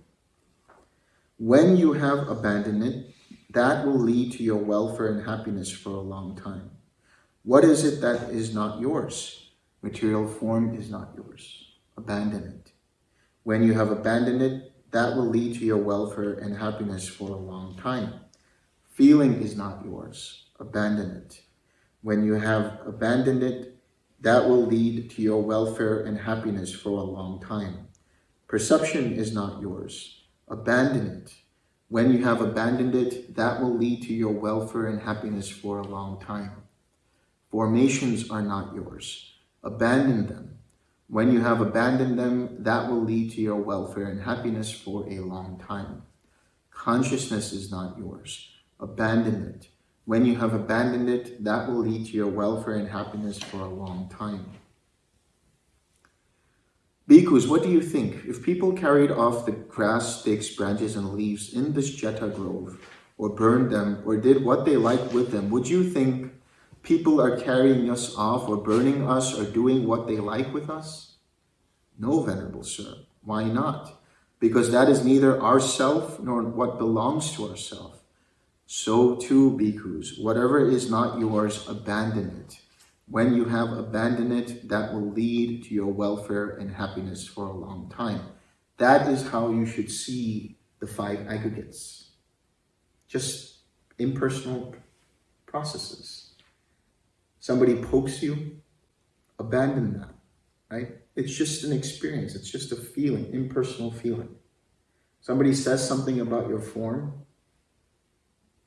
When you have abandoned it, that will lead to your welfare and happiness for a long time. What is it that is not yours? Material form is not yours. Abandon it. When you have abandoned it, that will lead to your welfare and happiness for a long time. Feeling is not yours. Abandon it. When you have abandoned it, that will lead to your welfare and happiness for a long time. Perception is not yours abandon it. When you have abandoned it, that will lead to your welfare and happiness for a long time. Formations are not yours. Abandon them. When you have abandoned them, that will lead to your welfare and happiness for a long time. Consciousness is not yours. Abandon it. When you have abandoned it, that will lead to your welfare and happiness for a long time. Bhikkhus, what do you think? If people carried off the grass, sticks, branches, and leaves in this Jeta grove, or burned them, or did what they liked with them, would you think people are carrying us off, or burning us, or doing what they like with us? No, Venerable Sir. Why not? Because that is neither our self nor what belongs to ourself. So too, bhikkhus, whatever is not yours, abandon it. When you have abandoned it, that will lead to your welfare and happiness for a long time. That is how you should see the five aggregates. Just impersonal processes. Somebody pokes you, abandon that, right? It's just an experience. It's just a feeling, impersonal feeling. Somebody says something about your form,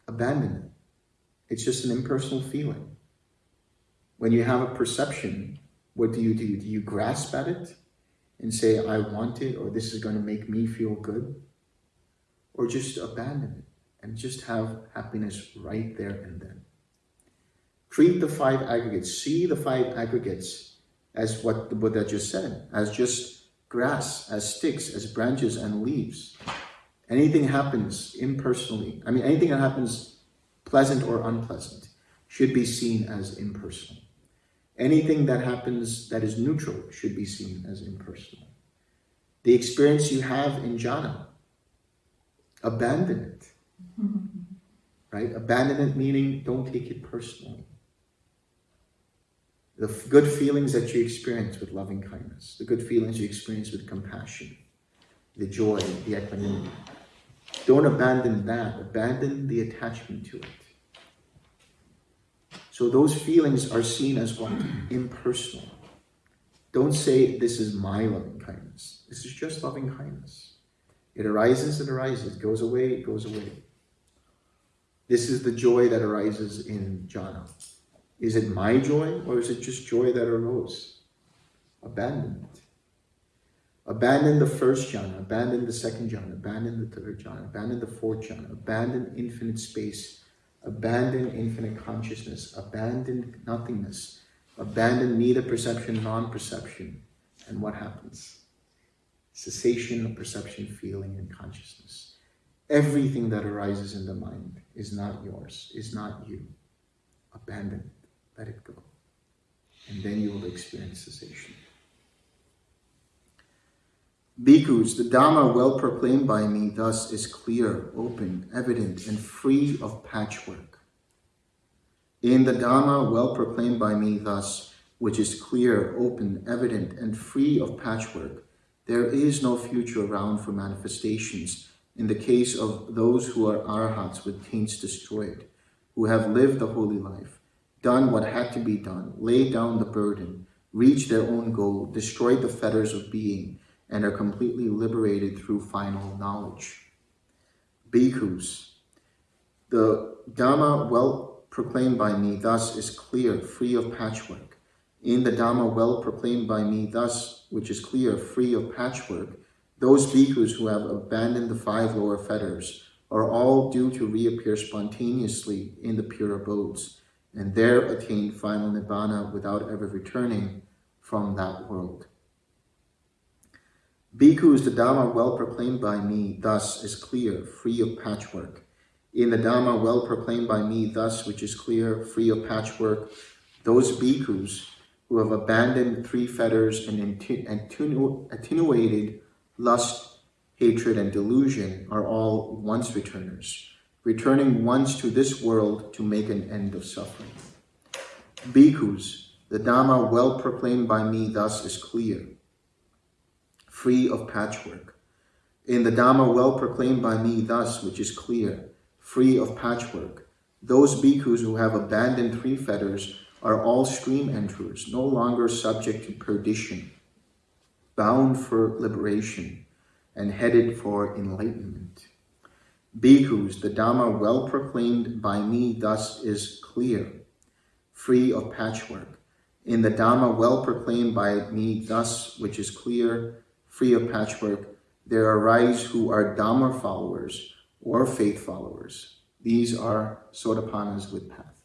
abandon it. It's just an impersonal feeling. When you have a perception, what do you do? Do you grasp at it and say, I want it, or this is going to make me feel good? Or just abandon it and just have happiness right there and then. Treat the five aggregates, see the five aggregates as what the Buddha just said, as just grass, as sticks, as branches and leaves. Anything happens impersonally, I mean, anything that happens pleasant or unpleasant should be seen as impersonal. Anything that happens that is neutral should be seen as impersonal. The experience you have in jhana, abandon it. right? Abandon it meaning don't take it personally. The good feelings that you experience with loving kindness, the good feelings you experience with compassion, the joy, the equanimity. Don't abandon that. Abandon the attachment to it. So those feelings are seen as what? Impersonal. Don't say, this is my loving kindness. This is just loving kindness. It arises, it arises. It goes away, it goes away. This is the joy that arises in jhana. Is it my joy or is it just joy that arose? Abandon it. Abandon the first jhana, abandon the second jhana, abandon the third jhana, abandon the fourth jhana, abandon infinite space, abandon infinite consciousness, abandon nothingness, abandon neither perception, non-perception. And what happens? Cessation of perception, feeling, and consciousness. Everything that arises in the mind is not yours, is not you. Abandon let it go. And then you will experience cessation. Bhikkhus, the Dhamma well proclaimed by me thus is clear, open, evident, and free of patchwork. In the Dhamma well proclaimed by me thus, which is clear, open, evident, and free of patchwork, there is no future round for manifestations in the case of those who are arhats with taints destroyed, who have lived the holy life, done what had to be done, laid down the burden, reached their own goal, destroyed the fetters of being, and are completely liberated through final knowledge. Bhikkhus, the Dhamma well proclaimed by me thus is clear, free of patchwork. In the Dhamma well proclaimed by me thus, which is clear, free of patchwork, those bhikkhus who have abandoned the five lower fetters are all due to reappear spontaneously in the pure abodes, and there attain final nibbana without ever returning from that world. Bhikkhus, the Dhamma well proclaimed by me, thus is clear, free of patchwork. In the Dhamma well proclaimed by me, thus which is clear, free of patchwork, those bhikkhus who have abandoned three fetters and attenuated lust, hatred, and delusion are all once returners, returning once to this world to make an end of suffering. Bhikkhus, the Dhamma well proclaimed by me thus is clear, free of patchwork. In the Dhamma well proclaimed by me thus, which is clear, free of patchwork, those bhikkhus who have abandoned three fetters are all stream enterers, no longer subject to perdition, bound for liberation, and headed for enlightenment. Bhikkhus, the Dhamma well proclaimed by me thus is clear, free of patchwork. In the Dhamma well proclaimed by me thus, which is clear, free of patchwork, there arise who are Dhamma followers or faith followers. These are Sotapannas with path.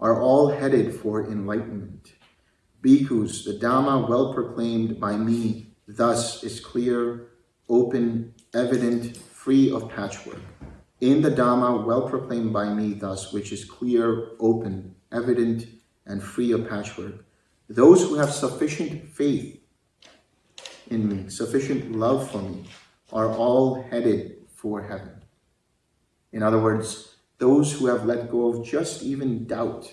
Are all headed for enlightenment. Bhikkhus, the Dhamma well proclaimed by me thus is clear, open, evident, free of patchwork. In the Dhamma well proclaimed by me thus, which is clear, open, evident, and free of patchwork, those who have sufficient faith in me, sufficient love for me, are all headed for heaven. In other words, those who have let go of just even doubt,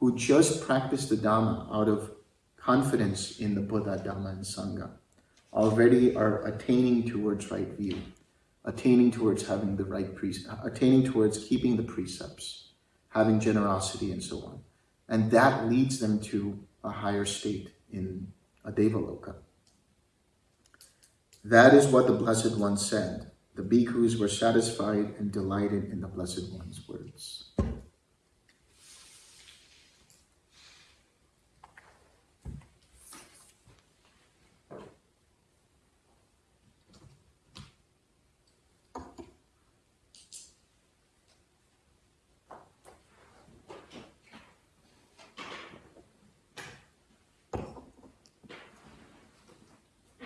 who just practice the Dhamma out of confidence in the Buddha, Dhamma, and Sangha, already are attaining towards right view, attaining towards having the right attaining towards keeping the precepts, having generosity, and so on. And that leads them to a higher state in a Devaloka. That is what the Blessed One said. The bhikkhus were satisfied and delighted in the Blessed One's words.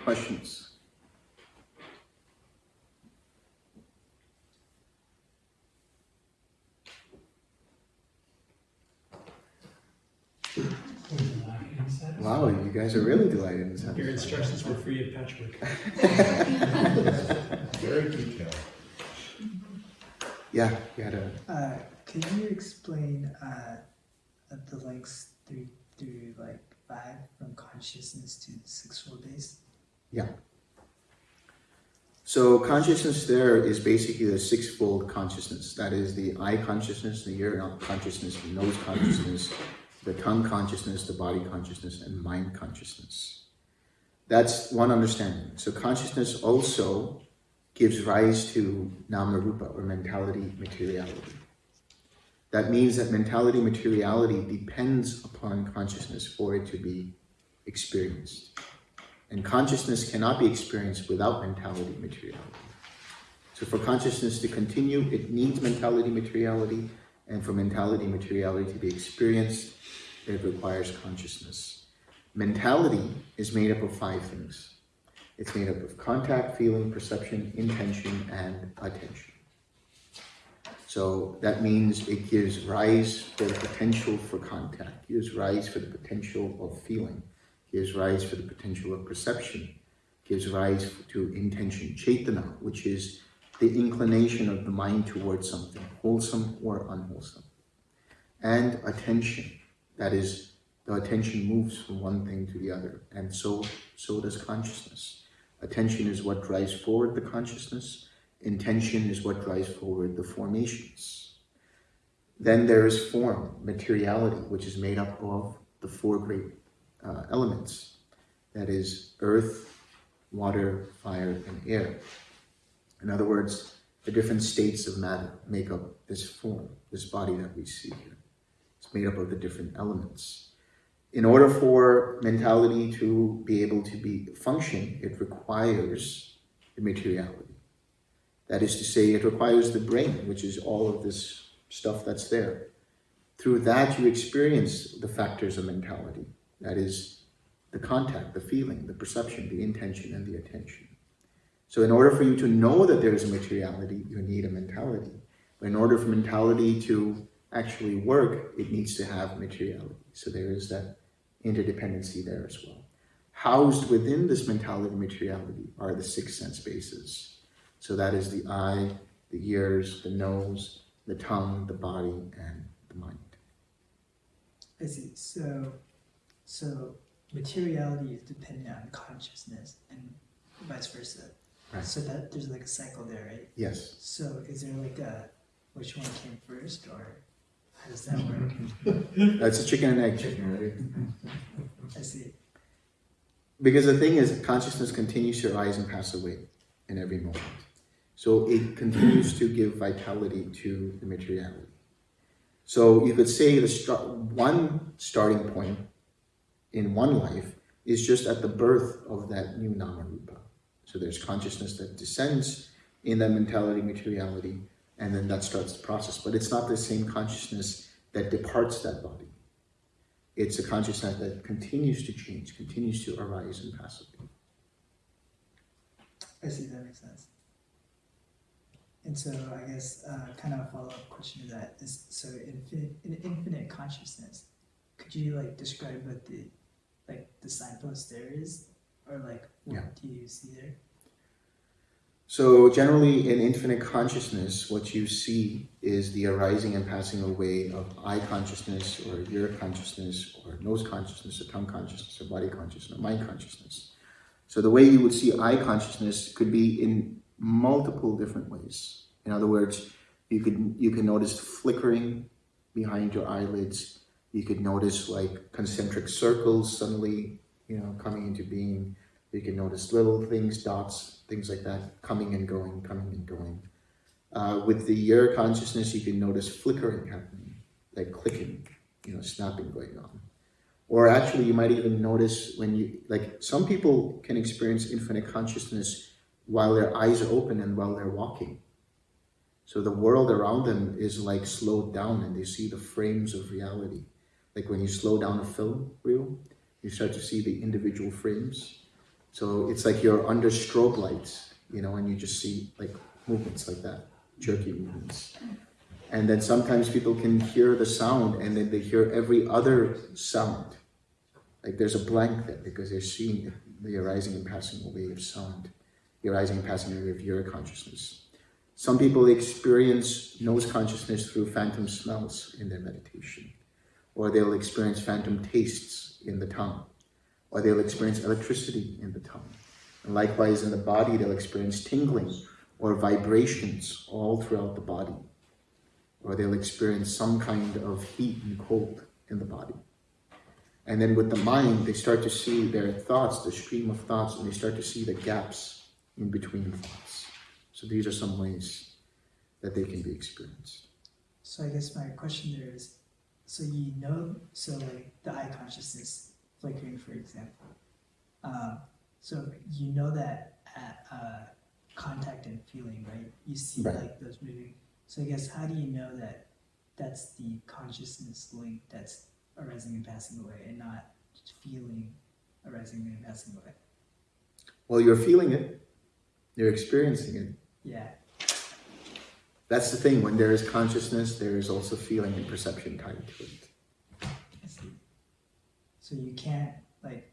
Questions? Wow, you guys are really delighted in this. Your instructions were free of patchwork. Very detailed. Yeah, you had a Uh, can you explain uh, the links through through like five from consciousness to the six-fold base? So consciousness there is basically the sixfold consciousness. That is the eye consciousness, the ear consciousness, the nose consciousness, the tongue consciousness, the body consciousness, and mind consciousness. That's one understanding. So consciousness also gives rise to nama-rupa, or mentality materiality. That means that mentality materiality depends upon consciousness for it to be experienced. And consciousness cannot be experienced without mentality materiality. So for consciousness to continue, it needs mentality materiality, and for mentality materiality to be experienced, it requires consciousness. Mentality is made up of five things. It's made up of contact, feeling, perception, intention, and attention. So that means it gives rise for the potential for contact, gives rise for the potential of feeling, gives rise for the potential of perception, gives rise to intention, chaitana, which is the inclination of the mind towards something, wholesome or unwholesome. And attention, that is, the attention moves from one thing to the other, and so, so does consciousness. Attention is what drives forward the consciousness, intention is what drives forward the formations. Then there is form, materiality, which is made up of the four great uh, elements. That is earth, water, fire, and air. In other words, the different states of matter make up this form, this body that we see here. It's made up of the different elements. In order for mentality to be able to be function, it requires the materiality. That is to say, it requires the brain, which is all of this stuff that's there. Through that, you experience the factors of mentality. That is the contact, the feeling, the perception, the intention, and the attention. So in order for you to know that there is a materiality, you need a mentality. But in order for mentality to actually work, it needs to have materiality. So there is that interdependency there as well. Housed within this mentality and materiality are the six sense bases. So that is the eye, the ears, the nose, the tongue, the body, and the mind. I see. So, so materiality is dependent on consciousness and vice versa. Right. So that there's like a cycle there, right? Yes. So is there like a which one came first, or how does that work? That's a chicken and egg chicken, right? I see. Because the thing is, consciousness continues to rise and pass away in every moment. So it continues to give vitality to the materiality. So you could say the start, one starting point in one life is just at the birth of that new nama rupa. So there's consciousness that descends in that mentality, materiality, and then that starts the process. But it's not the same consciousness that departs that body. It's a consciousness that continues to change, continues to arise and pass away. I see that makes sense. And so I guess uh, kind of a follow up question to that is so in infinite consciousness, could you like describe what the like the signpost there is? Or like what Yeah. do you see there? So generally in infinite consciousness, what you see is the arising and passing away of eye consciousness or ear consciousness or nose consciousness or tongue consciousness or body consciousness or mind consciousness. So the way you would see eye consciousness could be in multiple different ways. In other words, you could you can notice flickering behind your eyelids. You could notice like concentric circles suddenly, you know, coming into being. You can notice little things, dots, things like that, coming and going, coming and going. Uh, with the ear consciousness, you can notice flickering happening, like clicking, you know, snapping going on. Or actually, you might even notice when you, like, some people can experience infinite consciousness while their eyes are open and while they're walking. So the world around them is like slowed down and they see the frames of reality. Like when you slow down a film reel, you start to see the individual frames. So it's like you're under strobe lights, you know, and you just see like movements like that, jerky movements. And then sometimes people can hear the sound and then they hear every other sound. Like there's a blank there because they're seeing the arising and passing away of sound, the arising and passing away of ear consciousness. Some people experience nose consciousness through phantom smells in their meditation, or they'll experience phantom tastes in the tongue, or they'll experience electricity in the tongue. And likewise, in the body, they'll experience tingling or vibrations all throughout the body, or they'll experience some kind of heat and cold in the body. And then with the mind, they start to see their thoughts, the stream of thoughts, and they start to see the gaps in between thoughts. So these are some ways that they can be experienced. So I guess my question there is, so you know, so like the eye consciousness flickering, for example. Um, so you know that at uh, contact and feeling, right? You see Right. like those moving. So I guess how do you know that that's the consciousness link that's arising and passing away, and not just feeling arising and passing away? Well, you're feeling it, you're experiencing it. Yeah. That's the thing, when there is consciousness, there is also feeling and perception tied to it. I see. So you can't like,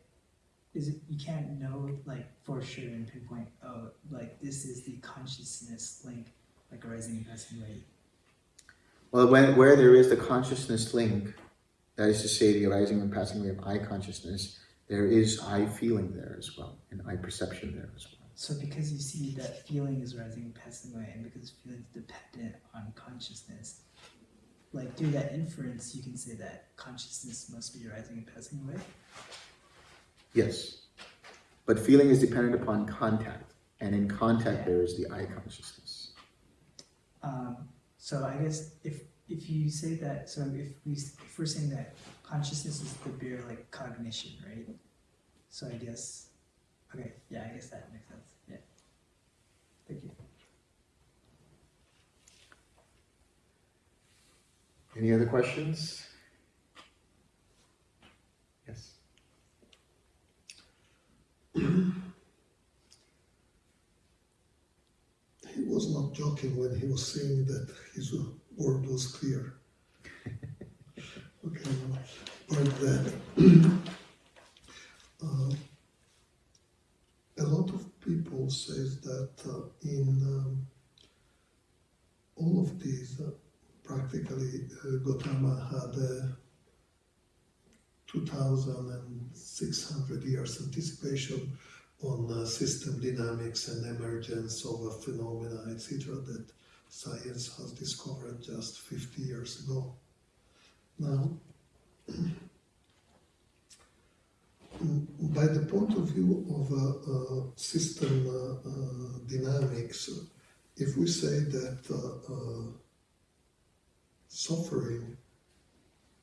is it you can't know like for sure and pinpoint. Oh, like this is the consciousness link, like arising and passing away. Well, when, where there is the consciousness link, that is to say, the arising and passing away of eye consciousness, there is eye feeling there as well, and eye perception there as well. So because you see that feeling is rising and passing away, and because feeling is dependent on consciousness, like through that inference, you can say that consciousness must be rising and passing away. Yes. But feeling is dependent upon contact, and in contact, there is the eye consciousness. Um, so I guess if if you say that, so if we if we're saying that consciousness is the bare like cognition, right? So I guess, okay, yeah, I guess that makes sense. Yeah. Thank you. Any other questions? Yes. He was not joking when he was saying that his word was clear. Okay, but that uh, a lot of people says that uh, in um, all of these, uh, practically uh, Gautama had a 2,600 years anticipation on uh, system dynamics and emergence of a phenomena, etc., that science has discovered just 50 years ago. Now, by the point of view of uh, uh, system uh, uh, dynamics, if we say that uh, uh, suffering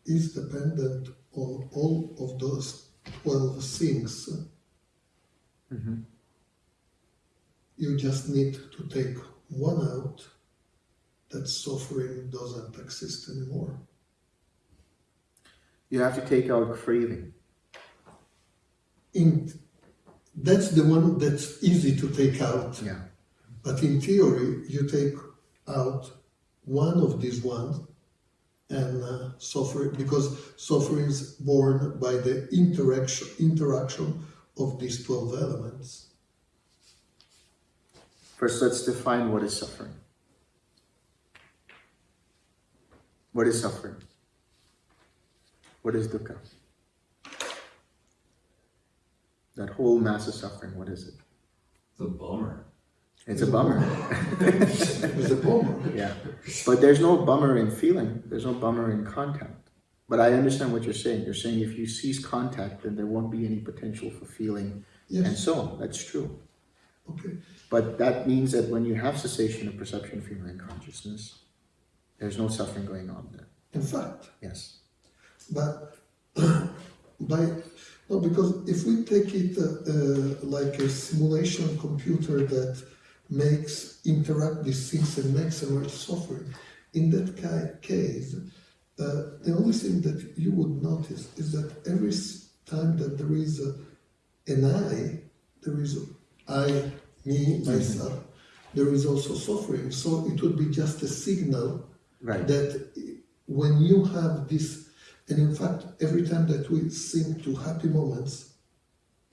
is dependent on all of those 12 things, Mhm. you just need to take one out, that suffering doesn't exist anymore. You have to take out craving. In, that's the one that's easy to take out. Yeah. But in theory, you take out one of these ones and uh, suffer because suffering is born by the interaction interaction of these twelve elements. First, let's define what is suffering. What is suffering? What is dukkha? That whole mass of suffering, what is it? It's a bummer. It's a bummer. It's a bummer. yeah. But there's no bummer in feeling, there's no bummer in contact. But I understand what you're saying. You're saying if you cease contact, then there won't be any potential for feeling yes. and so on. That's true. Okay. But that means that when you have cessation of perception, feeling, and consciousness, there's no suffering going on there. In fact, Yes. but by no, because if we take it uh, uh, like a simulation computer that makes interact these things and makes emerge suffering, in that case, uh, the only thing that you would notice is that every time that there is a, an I, there is a I, me, myself, there is also suffering. So it would be just a signal Right. that when you have this, and in fact, every time that we sing to happy moments,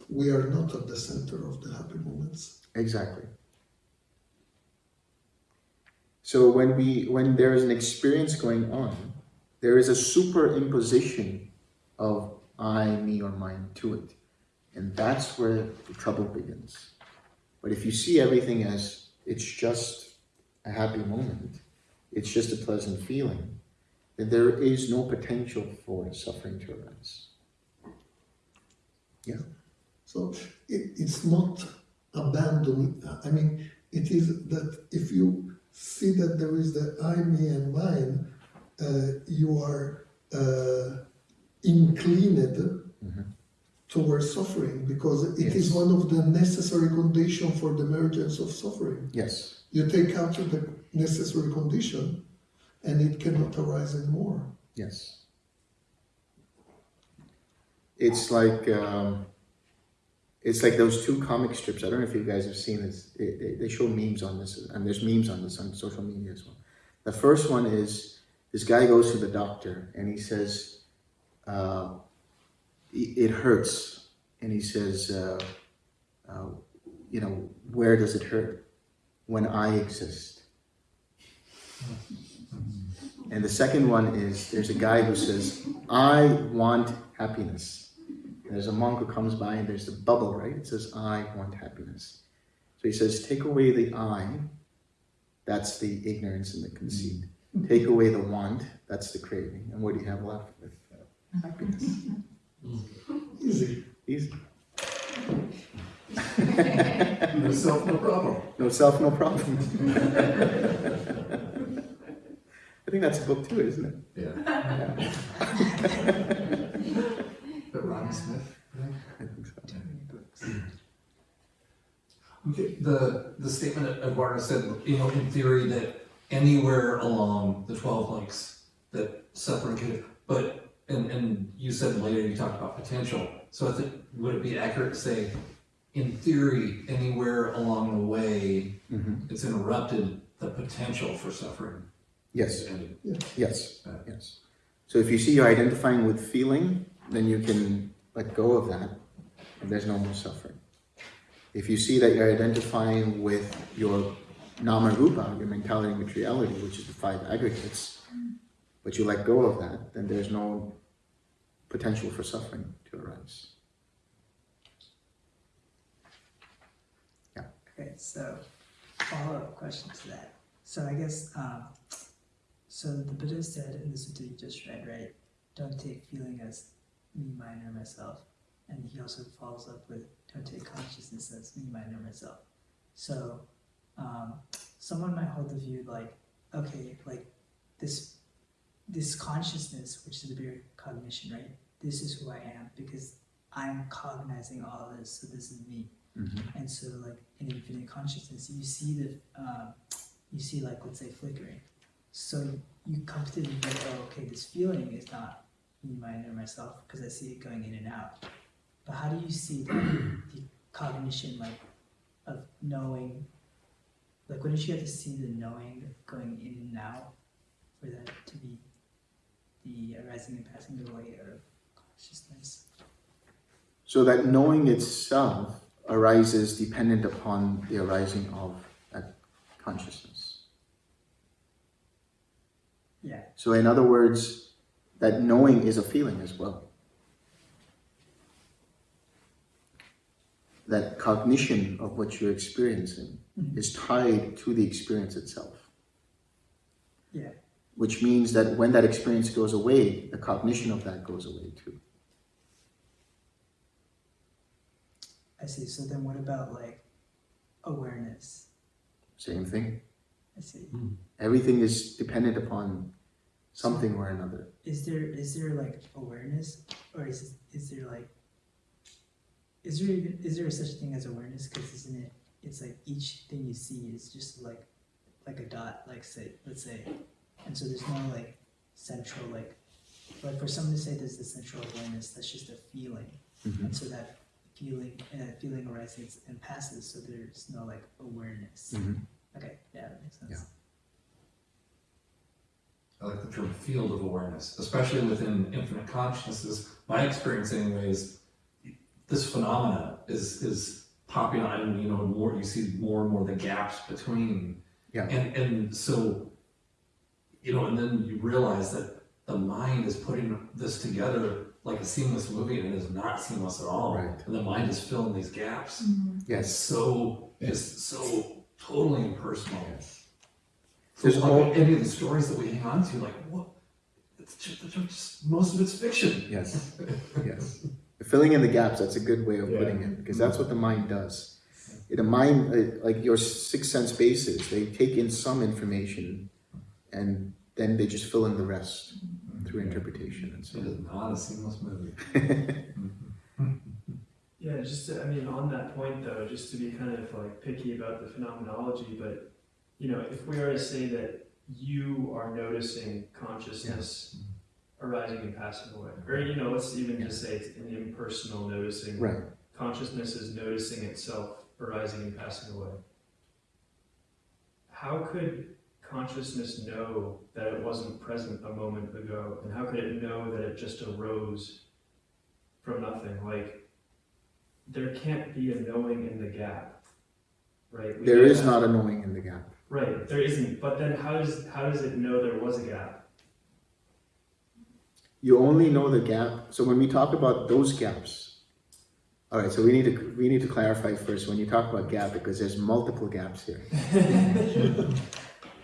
we are not at the center of the happy moments. Exactly. So when we when there is an experience going on, there is a superimposition of I, me, or mine to it. And that's where the trouble begins. But if you see everything as it's just a happy moment, it's just a pleasant feeling, then there is no potential for suffering to arise. Yeah. So it, it's not abandoning. I mean, it is that if you see that there is the I, me, and mine, uh, you are uh, inclined towards suffering because it is Yes. one of the necessary conditions for the emergence of suffering. Yes. You take out the necessary condition, and it cannot arise anymore. Yes. It's like um, it's like those two comic strips. I don't know if you guys have seen this. They, they, they show memes on this, and there's memes on this on social media as well. The first one is this guy goes to the doctor and he says, uh, "It it hurts," and he says, uh, uh, "You know, where does it hurt? When I exist." And the second one is there's a guy who says, I want happiness. And there's a monk who comes by and there's a bubble, right? It says, I want happiness. So he says, take away the I, that's the ignorance and the conceit. Take away the want, that's the craving. And what do you have left with? Uh, happiness. Easy. Easy. No self, no problem. No self, no problem. I think that's a book too, isn't it? Yeah. Yeah, But Ronnie Smith, right? I think so. Okay, the, the statement that Eduardo said, you know, in theory that anywhere along the twelve links that suffering could, but, and, and you said later, you talked about potential. So I think, would it be accurate to say, in theory, anywhere along the way, Mhm. it's interrupted the potential for suffering? Yes. is? Yes, Right. yes. So if you see you're identifying with feeling, then you can let go of that, and there's no more suffering. If you see that you're identifying with your nama rupa, your mentality and materiality, which is the five aggregates, but you let go of that, then there's no potential for suffering to arise. Yeah. Okay, so follow-up question to that. So I guess, um, so the Buddha said in the sutta you just read, right? Don't take feeling as me, mine, or myself. And he also follows up with don't take consciousness as me, mine, or myself. So, um, someone might hold the view like, okay, like this this consciousness, which is the bare cognition, right? This is who I am because I'm cognizing all this, so this is me. Mhm. And so, like in infinite consciousness, you see the, um, you see like let's say flickering. So you come to the oh, okay, this feeling is not me, my inner myself because I see it going in and out. But how do you see the, the cognition, like of knowing? Like, wouldn't you have to see the knowing going in and out for that to be the arising and passing away of consciousness? So that knowing itself arises dependent upon the arising of that consciousness. Yeah. So in other words, that knowing is a feeling as well. That cognition of what you're experiencing Mhm. is tied to the experience itself. Yeah. Which means that when that experience goes away, the cognition of that goes away too. I see. So then, what about like awareness? Same thing. I see. Everything is dependent upon something or another. Is there is there like awareness, or is is there like is there even is there such a thing as awareness? Because isn't it? It's like each thing you see is just like like a dot. Like say let's say, and so there's no like central like like for someone to say there's the central awareness. That's just a feeling, Mhm. and so that feeling and that feeling arises and passes. So there's no like awareness. Mhm. Okay, yeah, that makes sense. Yeah. I like the term field of awareness, especially within infinite consciousnesses. My experience, anyways, this phenomena is is popping on, and you know, more you see more and more the gaps between. Yeah. And and so, you know, and then you realize that the mind is putting this together like a seamless movie, and it is not seamless at all. Right. And the mind is filling these gaps. It's Yes. so it's so totally impersonal. So There's like, all- any of the stories that we hang on to, like what? It's just, it's just most of it's fiction. Yes. Yes. Filling in the gaps, that's a good way of Yeah. putting it, because that's what the mind does. The mind, uh, like your six sense bases, they take in some information and then they just fill in the rest through interpretation and so It on. is not a seamless movie. Yeah, just to, I mean, on that point though, just to be kind of like picky about the phenomenology, but you know, if we are to say that you are noticing consciousness mm-hmm. arising and passing away, or you know, let's even just say it's an impersonal noticing. Right. Consciousness is noticing itself arising and passing away. How could consciousness know that it wasn't present a moment ago, and how could it know that it just arose from nothing? Like, there can't be a knowing in the gap, right? We There know not a knowing in the gap. Right, there isn't. But then, how does how does it know there was a gap? You only know the gap. So when we talk about those gaps, all right. So we need to we need to clarify first when you talk about gap because there's multiple gaps here.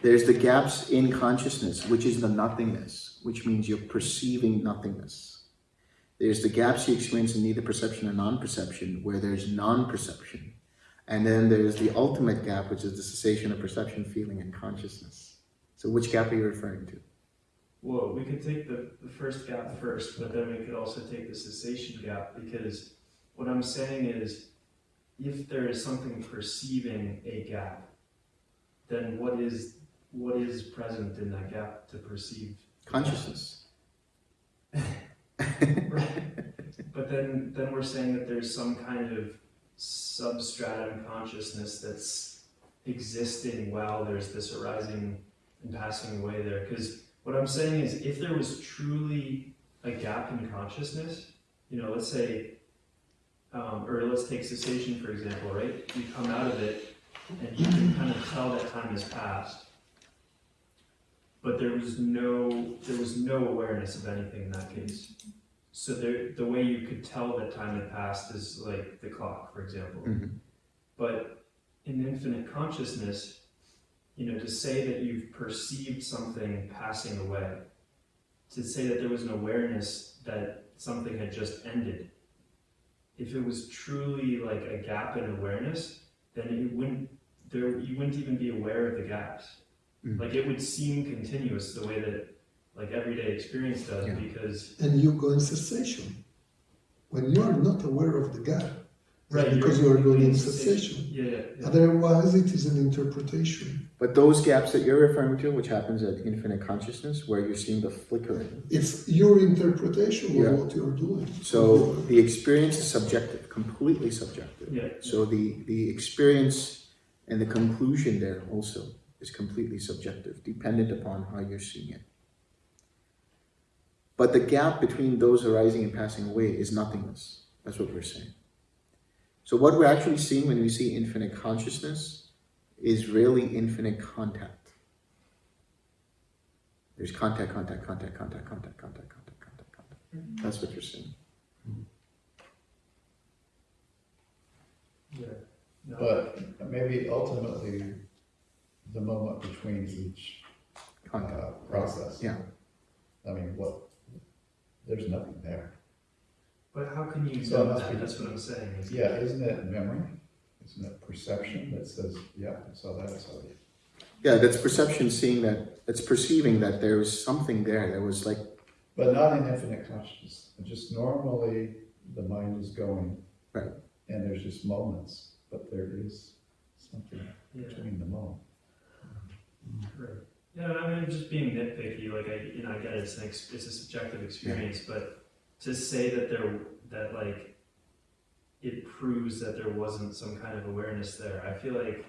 There's the gaps in consciousness, which is the nothingness, which means you're perceiving nothingness. There's the gaps you experience in neither perception or non-perception, where there's non-perception. And then there's the ultimate gap, which is the cessation of perception, feeling, and consciousness. So which gap are you referring to? Well, we could take the, the first gap first, but then we could also take the cessation gap because what I'm saying is if there is something perceiving a gap, then what is what is present in that gap to perceive? Consciousness. But then then we're saying that there's some kind of substratum consciousness that's existing while there's this arising and passing away there. Because what I'm saying is if there was truly a gap in consciousness, you know, let's say, um, or let's take cessation for example, right? You come out of it and you can kind of tell that time has passed. But there was no there was no awareness of anything in that case. So there, the way you could tell that time had passed is like the clock, for example. Mhm. But in infinite consciousness, you know, to say that you've perceived something passing away, to say that there was an awareness that something had just ended, if it was truly like a gap in awareness, then it wouldn't there you wouldn't even be aware of the gaps. Mm. Like it would seem continuous the way that like everyday experience does Yeah. because And you go in cessation. When you are not aware of the gap, right because you you're going in in cessation. Yeah, yeah, yeah. Otherwise, it is an interpretation. But those gaps that you're referring to, which happens at infinite consciousness, where you're seeing the flickering. It's your interpretation of Yeah. what you're doing. So the experience is subjective, completely subjective. yeah. So the, the experience and the conclusion there also is completely subjective, dependent upon how you're seeing it. But the gap between those arising and passing away is nothingness. That's what we're saying. So what we're actually seeing when we see infinite consciousness is really infinite contact. There's contact, contact, contact, contact, contact, contact, contact, contact, contact. That's what you're seeing. yeah. No, But maybe ultimately, the moment between each uh, Contact. process. Yeah. I mean, what, there's nothing there. but how can you So it know must that? be- That's what I'm saying. is- Yeah, isn't it memory? Isn't it perception that says, yeah, I saw that, I saw that? Yeah, that's perception seeing that, that's perceiving that there was something there. There was like, But not in infinite consciousness. Just normally, the mind is going. Right. And there's just moments, but there is something Yeah. between the moment. Right. Yeah, I mean, I'm just being nitpicky. Like I, you know, I get it, it's an ex- it's a subjective experience, but to say that there that like it proves that there wasn't some kind of awareness there, I feel like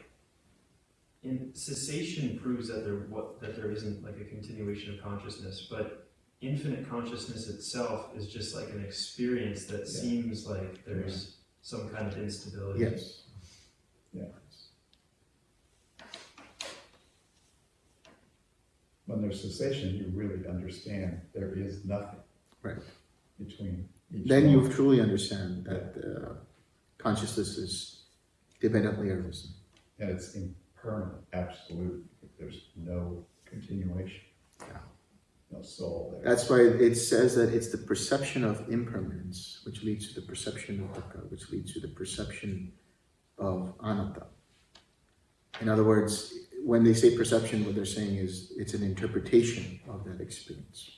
in cessation proves that there what that there isn't like a continuation of consciousness, but infinite consciousness itself is just like an experience that Yeah. seems like there's some kind of instability. yes. Yeah. When there's cessation, you really understand there is nothing. Right. Between each. Then you truly understand that uh, consciousness is dependently arisen. And it's impermanent, absolute. There's no continuation. Yeah. No soul there. That's why it says that it's the perception of impermanence which leads to the perception of dukkha, which leads to the perception of anatta. In other words, when they say perception, what they're saying is it's an interpretation of that experience,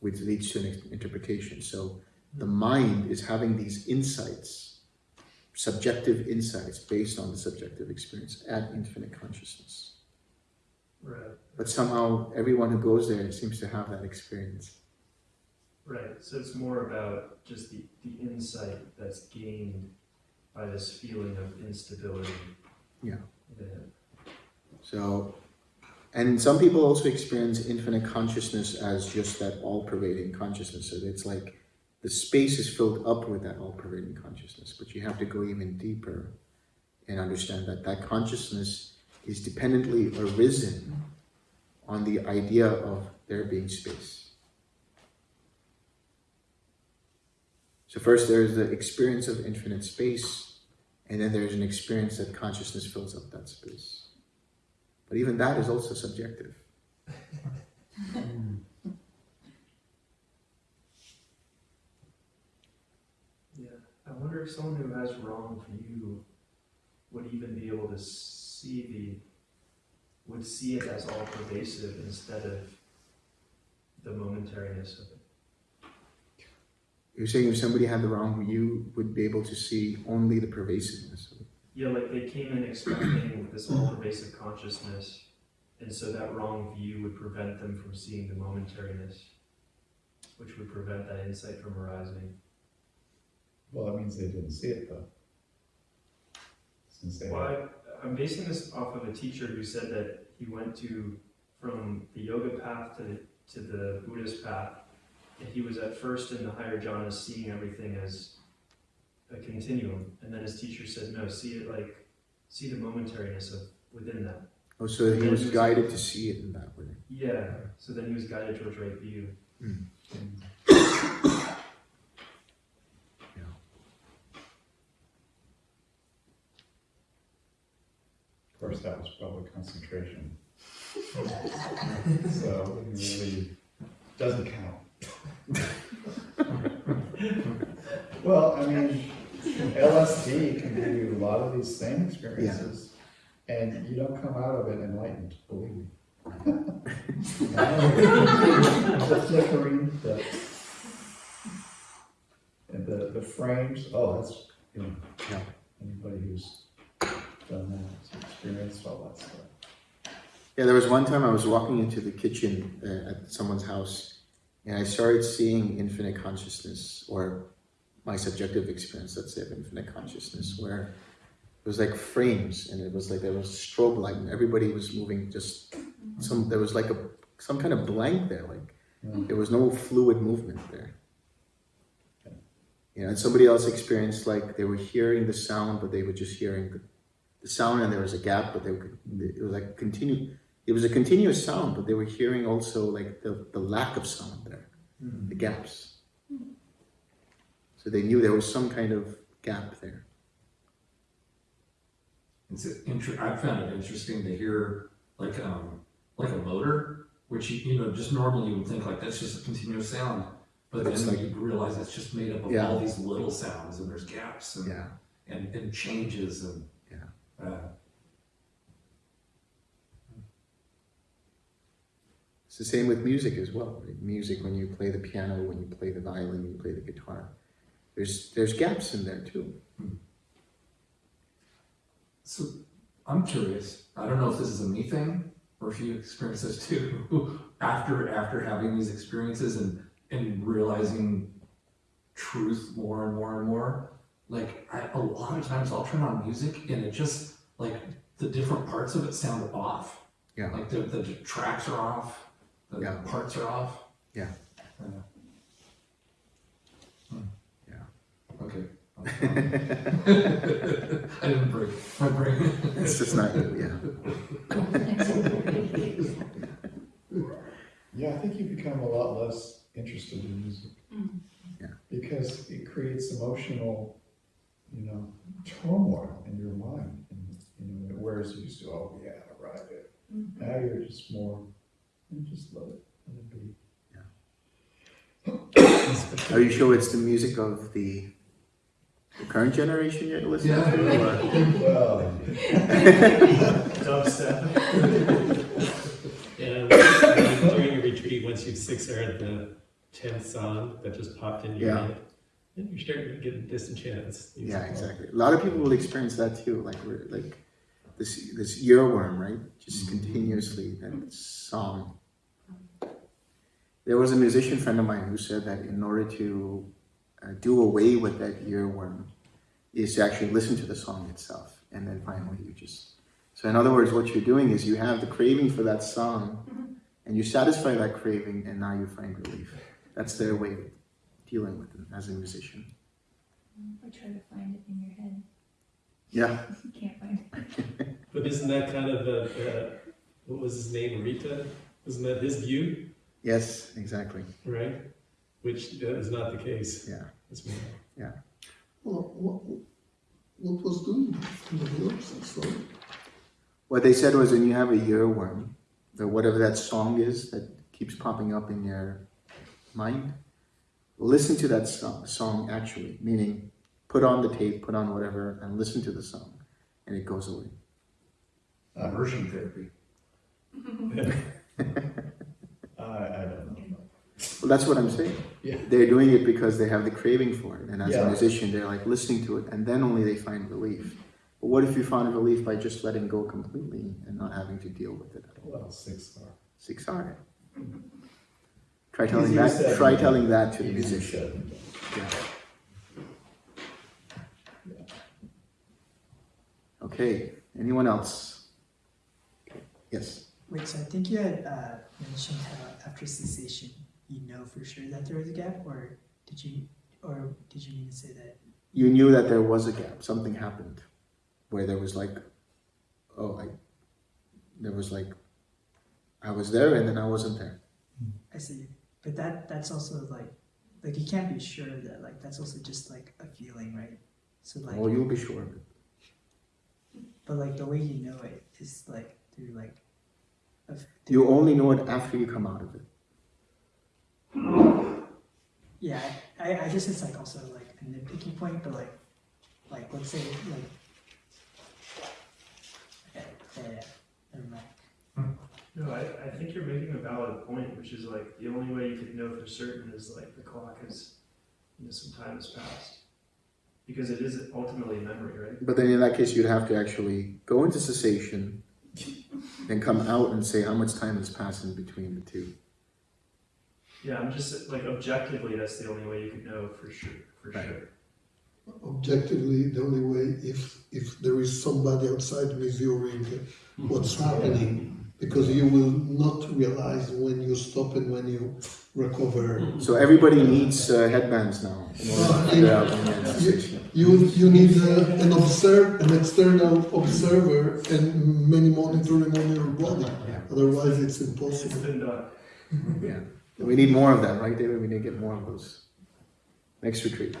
which leads to an interpretation. So the hmm. mind is having these insights, subjective insights based on the subjective experience at infinite consciousness. Right. But somehow everyone who goes there seems to have that experience. Right. So it's more about just the, the insight that's gained by this feeling of instability. Yeah. So, and some people also experience infinite consciousness as just that all pervading consciousness. So it's like the space is filled up with that all pervading consciousness, but you have to go even deeper and understand that that consciousness is dependently arisen on the idea of there being space. So, first there's the experience of infinite space, and then there's an experience that consciousness fills up that space. But even that is also subjective. yeah. I wonder if someone who has wrong view would even be able to see the would see it as all pervasive instead of the momentariness of it. You're saying if somebody had the wrong view, would be able to see only the pervasiveness. Yeah, like they came in expecting this all pervasive consciousness, and so that wrong view would prevent them from seeing the momentariness, which would prevent that insight from arising. Well, that means they didn't see it though. Since they. Well, I, I'm basing this off of a teacher who said that he went to from the yoga path to the, to the Buddhist path, and he was at first in the higher jhanas seeing everything as a continuum, and then his teacher said, no, see it like see the momentariness of within that. Oh, so he was guided to see it in that way. Yeah. So then he was guided towards right view. Hmm. Of course, that was probably concentration. So it really doesn't count. Well, I mean, LSD can give you a lot of these same experiences. And you don't come out of it enlightened, believe me. The flickering, the, and the, the frames, oh, that's, you know, Yeah. anybody who's done that, has experienced all that stuff. Yeah, there was one time I was walking into the kitchen uh, at someone's house and I started seeing infinite consciousness or my subjective experience, let's say, of infinite consciousness, where it was like frames and it was like there was strobe light and everybody was moving just some, there was like a, some kind of blank there, like Yeah. there was no fluid movement there. You know, and somebody else experienced like they were hearing the sound, but they were just hearing the, the sound and there was a gap, but they were, it was like continue, it was a continuous sound, but they were hearing also like the, the lack of sound there, hmm. the gaps. So they knew there was some kind of gap there. It's inter- I found it interesting to hear like um like a motor, which you, you know just normally you would think like that's just a continuous sound, but But then like- you realize it's just made up of Yeah. all these little sounds and there's gaps and Yeah. and, and changes and Yeah. uh, It's the same with music as well. Right? Music, when you play the piano, when you play the violin, you play the guitar, there's there's gaps in there too. So I'm curious. I don't know if this is a me thing or if you experience this too. after after having these experiences and and realizing truth more and more and more, like I, a lot of times I'll turn on music and it just like the different parts of it sound off. Yeah. Like the, the tracks are off, the Yeah. parts are off. Yeah. Uh, hmm. Yeah. Okay. I didn't break my brain. It's just not you. Yeah. Yeah, I think you become a lot less interested in music. Yeah. Because it creates emotional, you know, turmoil in your mind. And, you know, whereas you used to, oh, yeah, right. It mm-hmm. now you're just more, you just let it, let it be. Are you sure it's the music of the, the current generation you're listening Yeah. to? Or? Well, Dubstep. And during a retreat, once you've six heard the tenth song that just popped into your Yeah. head, then you're starting to get disenchanted. Yeah, exactly. A lot of people will experience that too. Like we're like this this earworm, right? Just mm-hmm. continuously that song. There was a musician friend of mine who said that in order to uh, do away with that earworm, is to actually listen to the song itself, and then finally you just. So in other words, what you're doing is you have the craving for that song, and you satisfy that craving, and now you find relief. That's their way of dealing with it as a musician. Or try to find it in your head. Yeah. You can't find it. But isn't that kind of the, the what was his name, Arita? Isn't that his view, Yes, exactly. right? Which uh, is not the case. Yeah. It's more- Well, what, what was doing in the works and What they said was when you have a earworm, or whatever that song is that keeps popping up in your mind, listen to that song, song actually, meaning put on the tape, put on whatever, and listen to the song, and it goes away. Immersion therapy. I, I don't know. Well, that's what I'm saying. Yeah. They're doing it because they have the craving for it, and as a musician, they're like listening to it, and then only they find relief. But what if you found relief by just letting go completely and not having to deal with it at all? Well, six are. Six are. Try telling Easier that. said Try telling that to the musician. said. Yeah. Okay, anyone else? Yes, Wait, so I think you had uh, mentioned how after cessation, you know for sure that there was a gap, or did you, or did you mean to say that? you knew that there was a gap, something happened, where there was like, oh, I, there was like, I was there and then I wasn't there. I see, but that that's also like, like you can't be sure that. Like that's also just like a feeling, right? So like, Well, you'll be sure of it. but like the way you know it is like through like, a, You only know it after you come out of it. Yeah. I I guess it's like also like a nitpicky point, but like, like let's say like. Hmm. No, I, I think you're making a valid point, which is like the only way you could know for certain is like the clock is, you know, some time has passed. Because it is ultimately a memory, right? But then in that case, you'd have to actually go into cessation, and come out and say how much time has passed in between the two. Yeah, I'm just like objectively, that's the only way you could know for sure. For Right. sure. Objectively, the only way if if there is somebody outside measuring what's happening, because you will not realize when you stop and when you recover. So everybody needs uh, headbands now in order Well, to I figure out think when you're in cessation. You you need uh, an observe an external observer and many monitoring on your body. Yeah. Otherwise, it's It's impossible. been done. Yeah. We need more of that, right, David? We need to get more of those. Next retreat.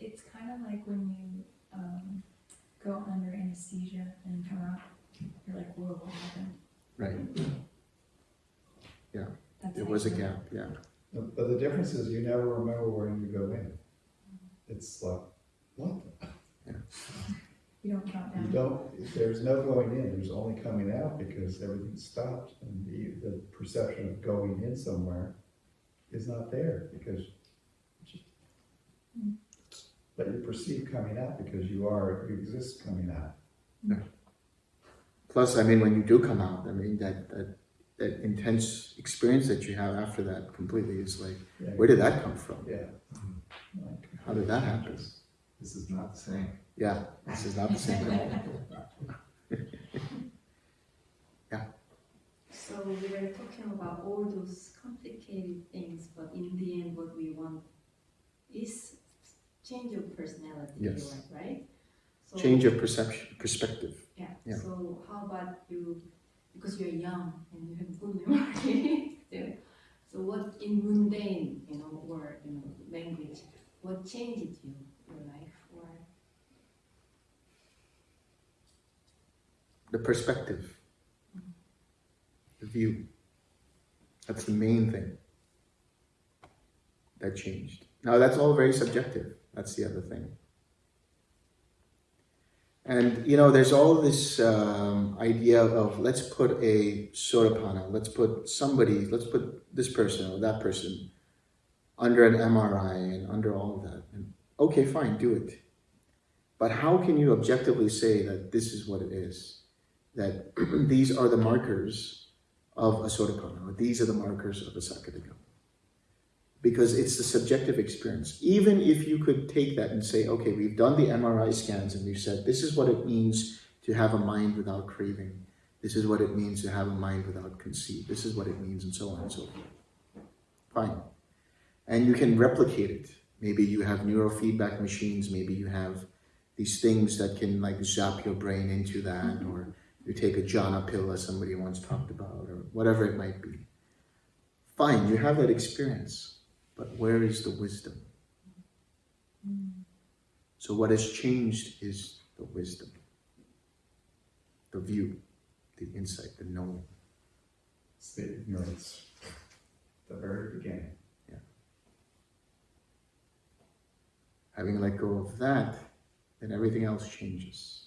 It's kind of like when you um, go under anesthesia and come out, you're like, whoa, what happened? Right. Yeah. That's There was a gap, yeah. But but the difference is you never remember when you go in. It's like, what? You don't count You don't, there's no going in, there's only coming out because everything stopped and the, the perception of going in somewhere is not there because Mm. but you perceive coming out because you are, you exist coming out. Plus, I mean, when you do come out, I mean, that, that, that intense experience that you have after that completely is like, Yeah. where did that come from? Yeah. Like, How did that happen? This is not the same. Yeah, this is not the same at all. So we were talking about all those complicated things, but in the end, what we want is change of personality, Yes. right? So- Change of perception, perspective. Yeah. yeah. So how about you, because you're young and you have good memory. So what in mundane, you know, or you know, language, what changed you your life, or The perspective. The view. That's the main thing that changed. Now, that's all very subjective. That's the other thing. And, you know, there's all this um, idea of let's put a Sotapanna, let's put somebody, let's put this person or that person under an MRI and under all of that. And okay, fine, do it. But how can you objectively say that this is what it is? That these are the markers of a Sotapanna, or these are the markers of a Sakadagama? Because it's the subjective experience. Even if you could take that and say, okay, we've done the MRI scans and we've said this is what it means to have a mind without craving. This is what it means to have a mind without conceit. This is what it means, and so on and so forth. Fine. And you can replicate it. Maybe you have neurofeedback machines, maybe you have these things that can like zap your brain into that, mm-hmm. or you take a jhana pill as somebody once talked about, or whatever it might be. Fine, you have that experience, but where is the wisdom? So what has changed is the wisdom, the view, the insight, the knowing. It's the ignorance, the very beginning. Yeah. Having let go of that, then everything else changes.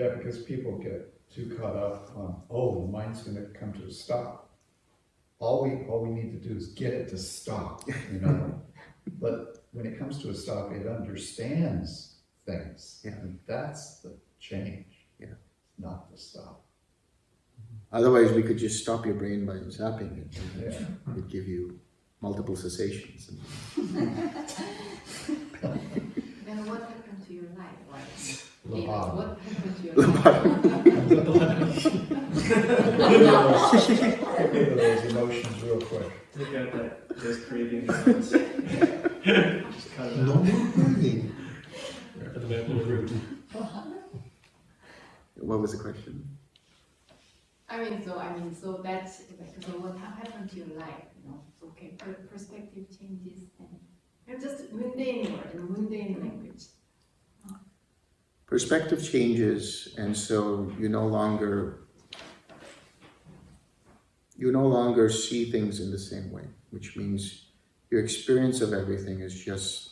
Yeah, because people get too caught up on, oh, the mind's gonna come to a stop. All we, all we need to do is get it to stop, you know? But when it comes to a stop, it understands things. Yeah. And that's the change. Yeah. Not the stop. Otherwise, we could just stop your brain by zapping it. and Yeah. It'd give you multiple cessations. then what happened to your life? Like, David, Lobotomy. what happened to your life? Get rid of those emotions real quick. Take out that those craving lines. Just cut it No more craving. For the back of the room. What was the question? I mean, so I mean, so that's like, so what happened to your life? You know, so okay, perspective changes and and just mundane word, mundane language. Perspective changes, and so you no longer you no longer see things in the same way, which means your experience of everything is just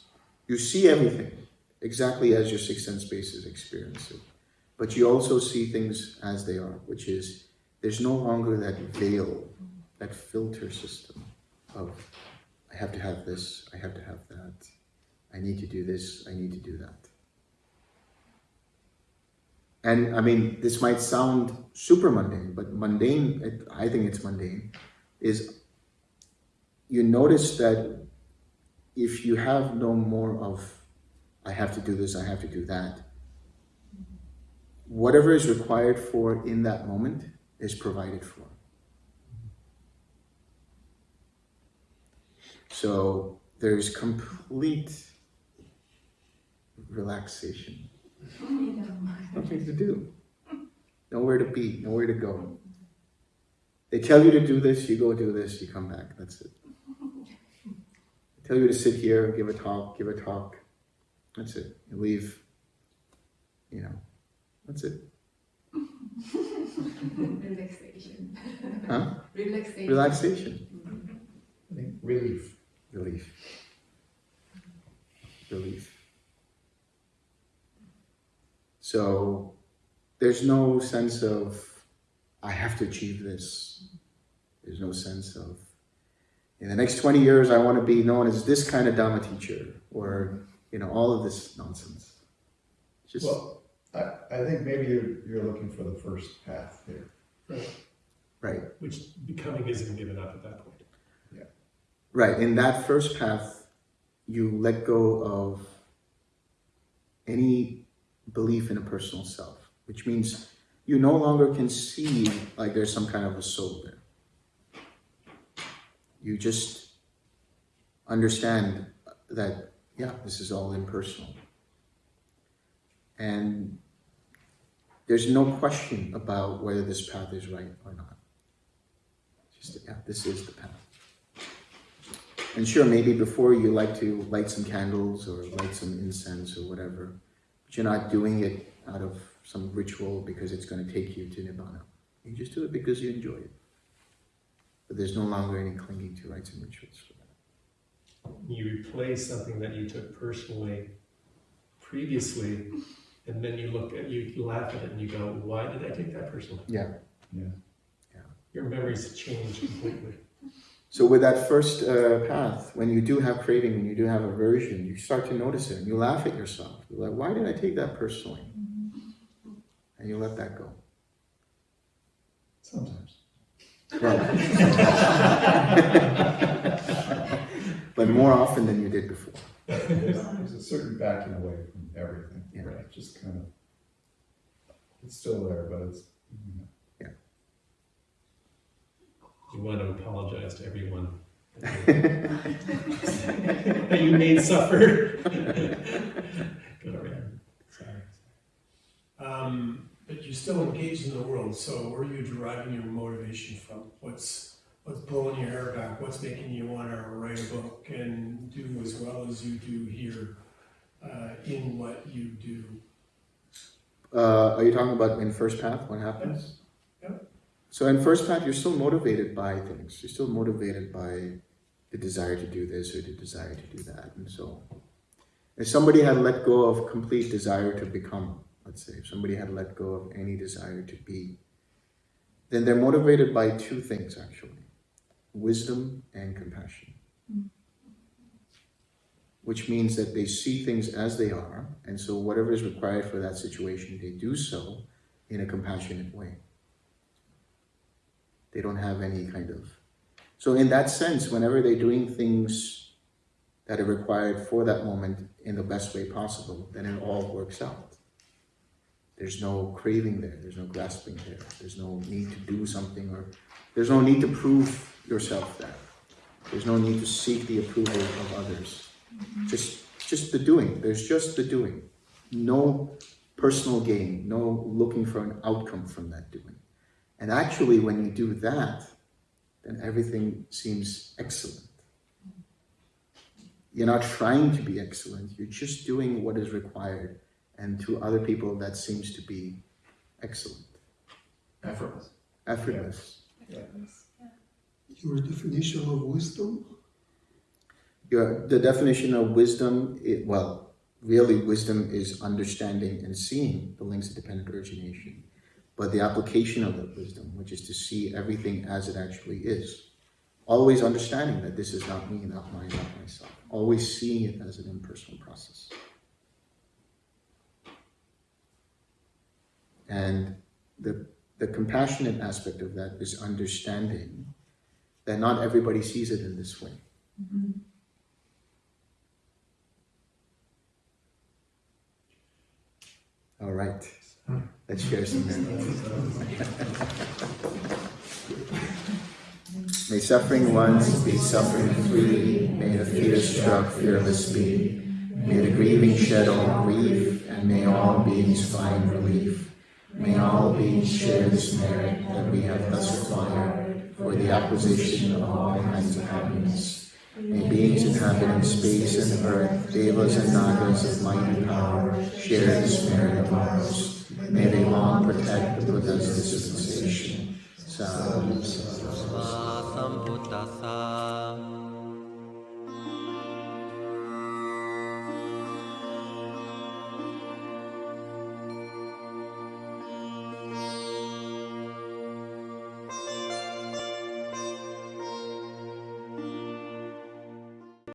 you see everything exactly as your six sense bases experience it. but you also see things as they are, which is there's no longer that veil, that filter system of I have to have this, I have to have that, I need to do this, I need to do that. And I mean, this might sound super mundane, but mundane, it, I think it's mundane, is you notice that if you have no more of, I have to do this, I have to do that, whatever is required for in that moment is provided for. So there's complete relaxation. Nothing to do. Nowhere to be, nowhere to go. They tell you to do this, you go do this, you come back, that's it. They tell you to sit here, give a talk, give a talk. That's it. You leave, you know, that's it. Relaxation. Huh? Relaxation. Relaxation. I think relief. Relief. Relief. So there's no sense of, I have to achieve this. There's no sense of, in the next 20 years, I want to be known as this kind of Dhamma teacher, or, you know, all of this nonsense. Just, Well, I, I think maybe you're, you're looking for the first path here. right, Which becoming isn't given up at that point. Yeah. Right. In that first path, you let go of any belief in a personal self, which means you no longer can see like there's some kind of a soul there. You just understand that, yeah, this is all impersonal. And there's no question about whether this path is right or not. Just, yeah, this is the path. And sure, maybe before you like to light some candles or light some incense or whatever, but you're not doing it out of some ritual because it's going to take you to Nibbana. You just do it because you enjoy it. But there's no longer any clinging to rites and rituals for that. You replace something that you took personally previously, and then you look at, you laugh at it and you go, why did I take that personally? Yeah. Yeah. Your memories change completely. So with that first uh, path, when you do have craving, when you do have aversion, you start to notice it and you laugh at yourself. You're like, why did I take that personally? And you let that go. Sometimes. Right. but more often than you did before. There's a certain backing away from everything. Yeah. Right. Just kind of, it's still there, but it's, you know, You want to apologize to everyone. that you made suffer. Good over. Sorry. Um, but you're still engaged in the world, so where are you deriving your motivation from? What's, what's blowing your hair back? What's making you want to write a book and do as well as you do here uh, in what you do? Uh, are you talking about in first path, what happens? Yep. So in first path, you're still motivated by things. You're still motivated by the desire to do this or the desire to do that. And so if somebody had let go of complete desire to become, let's say, if somebody had let go of any desire to be, then they're motivated by two things actually, wisdom and compassion. Which means that they see things as they are, and so whatever is required for that situation, they do so in a compassionate way. They don't have any kind of. So, in that sense, whenever they're doing things that are required for that moment in the best way possible, then it all works out. There's no craving there, there's no grasping there, there's no need to do something, or there's no need to prove yourself that. There's no need to seek the approval of others. Mm-hmm. Just, just the doing. There's just the doing. No personal gain, no looking for an outcome from that doing. And actually, when you do that, then everything seems excellent. You're not trying to be excellent, you're just doing what is required. And to other people, that seems to be excellent, Effortless. effortless. Your definition of wisdom? Your, the definition of wisdom, it, well, really wisdom is understanding and seeing the links of dependent origination, but the application of that wisdom, which is to see everything as it actually is. Always understanding that this is not me, not mine, not myself. Always seeing it as an impersonal process. And the, the compassionate aspect of that is understanding that not everybody sees it in this way. Mm-hmm. All right, let's share some memories. May suffering ones be suffering free, may the fear-struck fearless be. May the grieving shed all grief, and may all beings find relief. May all beings share this merit that we have thus acquired for the acquisition of all kinds of happiness. May beings inhabiting space and earth, devas and nagas of might and power, share this merit of ours may they long protect the Buddha's dispensation. Sattva Sambuddhasa.